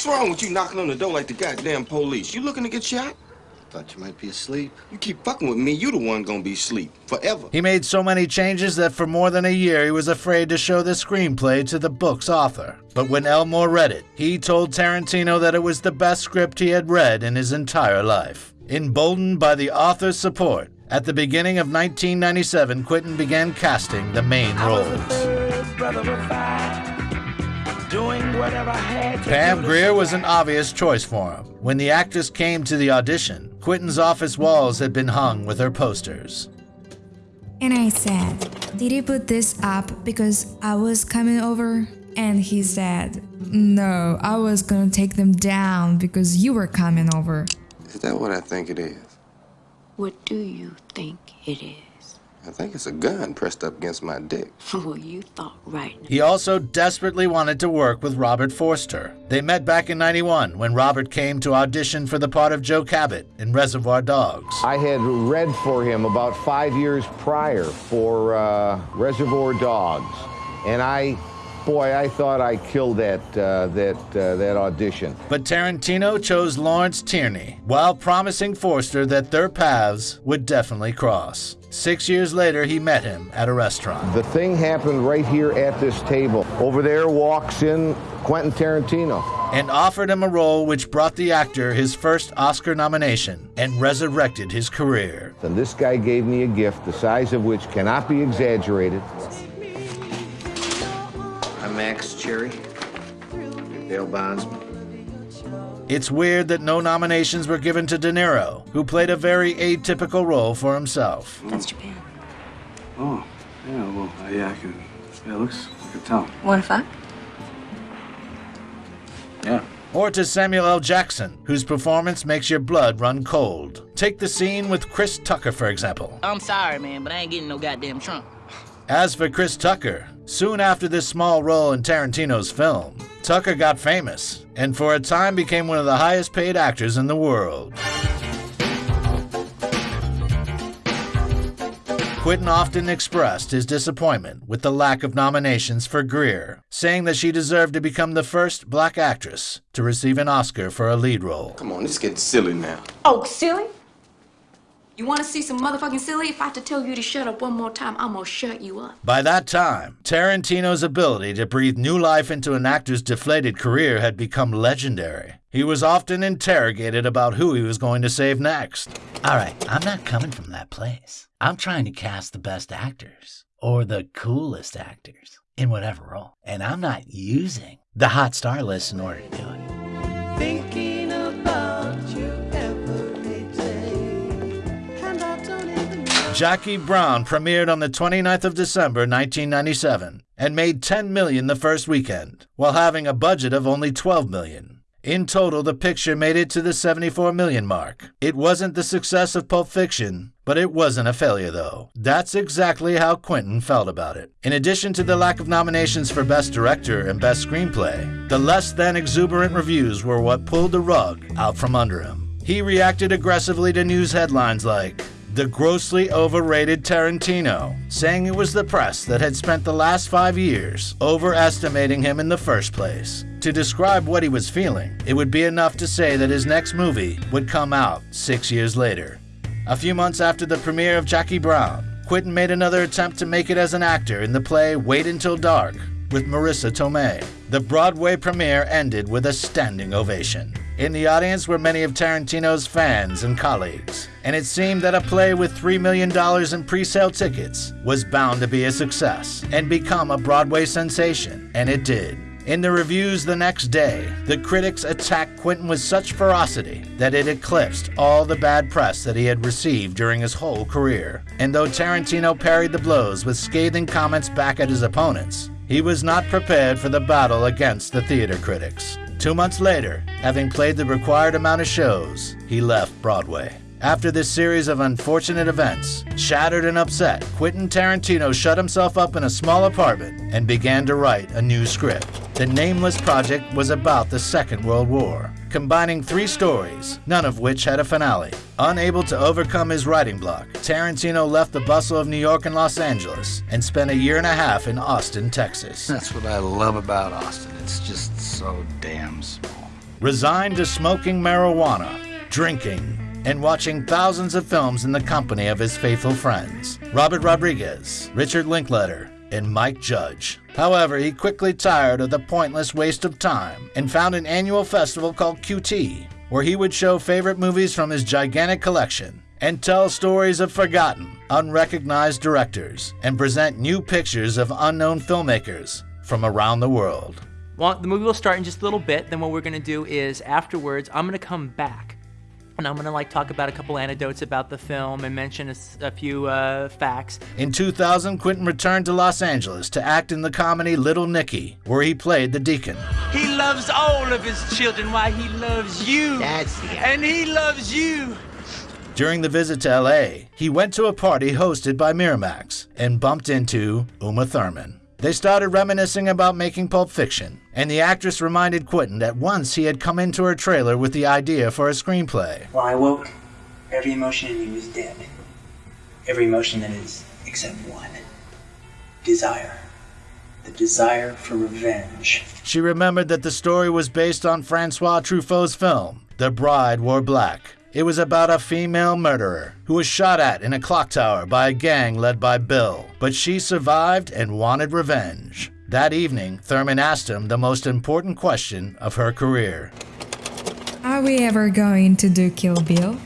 What's wrong with you knocking on the door like the goddamn police? You looking to get shot? Thought you might be asleep. You keep fucking with me, you the one gonna be asleep. Forever. He made so many changes that for more than a year he was afraid to show the screenplay to the book's author. But when Elmore read it, he told Tarantino that it was the best script he had read in his entire life. Emboldened by the author's support, at the beginning of 1997, Quentin began casting the main roles. Pam Grier was an obvious choice for him. When the actress came to the audition, Quentin's office walls had been hung with her posters. And I said, Did you put this up because I was coming over? And he said, No, I was gonna take them down because you were coming over. Is that what I think it is? What do you think it is? I think it's a gun pressed up against my dick. well, you thought right. He also desperately wanted to work with Robert Forster. They met back in 91 when Robert came to audition for the part of Joe Cabot in Reservoir Dogs. I had read for him about five years prior for uh, Reservoir Dogs, and I boy, I thought I killed that uh, that uh, that audition. But Tarantino chose Lawrence Tierney, while promising Forster that their paths would definitely cross. Six years later, he met him at a restaurant. The thing happened right here at this table. Over there walks in Quentin Tarantino. And offered him a role which brought the actor his first Oscar nomination and resurrected his career. And this guy gave me a gift the size of which cannot be exaggerated. I'm Max Cherry, Bail Bondsman. It's weird that no nominations were given to De Niro, who played a very atypical role for himself. That's Japan. Oh, yeah, well, uh, yeah, I can. Yeah, it looks like a town. One five? Yeah. Or to Samuel L. Jackson, whose performance makes your blood run cold. Take the scene with Chris Tucker, for example. I'm sorry, man, but I ain't getting no goddamn trunk. As for Chris Tucker, soon after this small role in Tarantino's film, Tucker got famous and for a time became one of the highest paid actors in the world. Quentin often expressed his disappointment with the lack of nominations for Grier, saying that she deserved to become the first black actress to receive an Oscar for a lead role. Come on, it's getting silly now. Oh, silly? You want to see some motherfucking silly? If I have to tell you to shut up one more time, I'm gonna shut you up. By that time, Tarantino's ability to breathe new life into an actor's deflated career had become legendary. He was often interrogated about who he was going to save next. All right, I'm not coming from that place. I'm trying to cast the best actors, or the coolest actors, in whatever role. And I'm not using the hot star list in order to do it. Thinking Jackie Brown premiered on the 29th of December 1997 and made 10 million the first weekend, while having a budget of only 12 million. In total, the picture made it to the 74 million mark. It wasn't the success of Pulp Fiction, but it wasn't a failure though. That's exactly how Quentin felt about it. In addition to the lack of nominations for Best Director and Best Screenplay, the less than exuberant reviews were what pulled the rug out from under him. He reacted aggressively to news headlines like, the grossly overrated Tarantino, saying it was the press that had spent the last five years overestimating him in the first place. To describe what he was feeling, it would be enough to say that his next movie would come out six years later. A few months after the premiere of Jackie Brown, Quentin made another attempt to make it as an actor in the play Wait Until Dark with Marisa Tomei. The Broadway premiere ended with a standing ovation. In the audience were many of Tarantino's fans and colleagues, and it seemed that a play with $3 million in pre sale tickets was bound to be a success and become a Broadway sensation, and it did. In the reviews the next day, the critics attacked Quentin with such ferocity that it eclipsed all the bad press that he had received during his whole career. And though Tarantino parried the blows with scathing comments back at his opponents, he was not prepared for the battle against the theater critics. Two months later, having played the required amount of shows, he left Broadway. After this series of unfortunate events, shattered and upset, Quentin Tarantino shut himself up in a small apartment and began to write a new script. The Nameless Project was about the Second World War, combining three stories, none of which had a finale. Unable to overcome his writing block, Tarantino left the bustle of New York and Los Angeles and spent a year and a half in Austin, Texas. That's what I love about Austin. It's just so damn small. Resigned to smoking marijuana, drinking, and watching thousands of films in the company of his faithful friends Robert Rodriguez, Richard Linklater, and Mike Judge. However, he quickly tired of the pointless waste of time and found an annual festival called QT, where he would show favorite movies from his gigantic collection and tell stories of forgotten, unrecognized directors and present new pictures of unknown filmmakers from around the world. Well, the movie will start in just a little bit. Then what we're gonna do is afterwards, I'm gonna come back and I'm gonna like talk about a couple anecdotes about the film and mention a, a few uh, facts. In 2000, Quentin returned to Los Angeles to act in the comedy Little Nicky, where he played the deacon. He loves all of his children Why he loves you. That's the And he loves you. During the visit to LA, he went to a party hosted by Miramax and bumped into Uma Thurman. They started reminiscing about making Pulp Fiction, and the actress reminded Quentin that once he had come into her trailer with the idea for a screenplay. When I woke, every emotion in me was dead. Every emotion that is except one desire. The desire for revenge. She remembered that the story was based on Francois Truffaut's film, The Bride Wore Black. It was about a female murderer who was shot at in a clock tower by a gang led by Bill, but she survived and wanted revenge. That evening, Thurman asked him the most important question of her career. Are we ever going to do Kill Bill?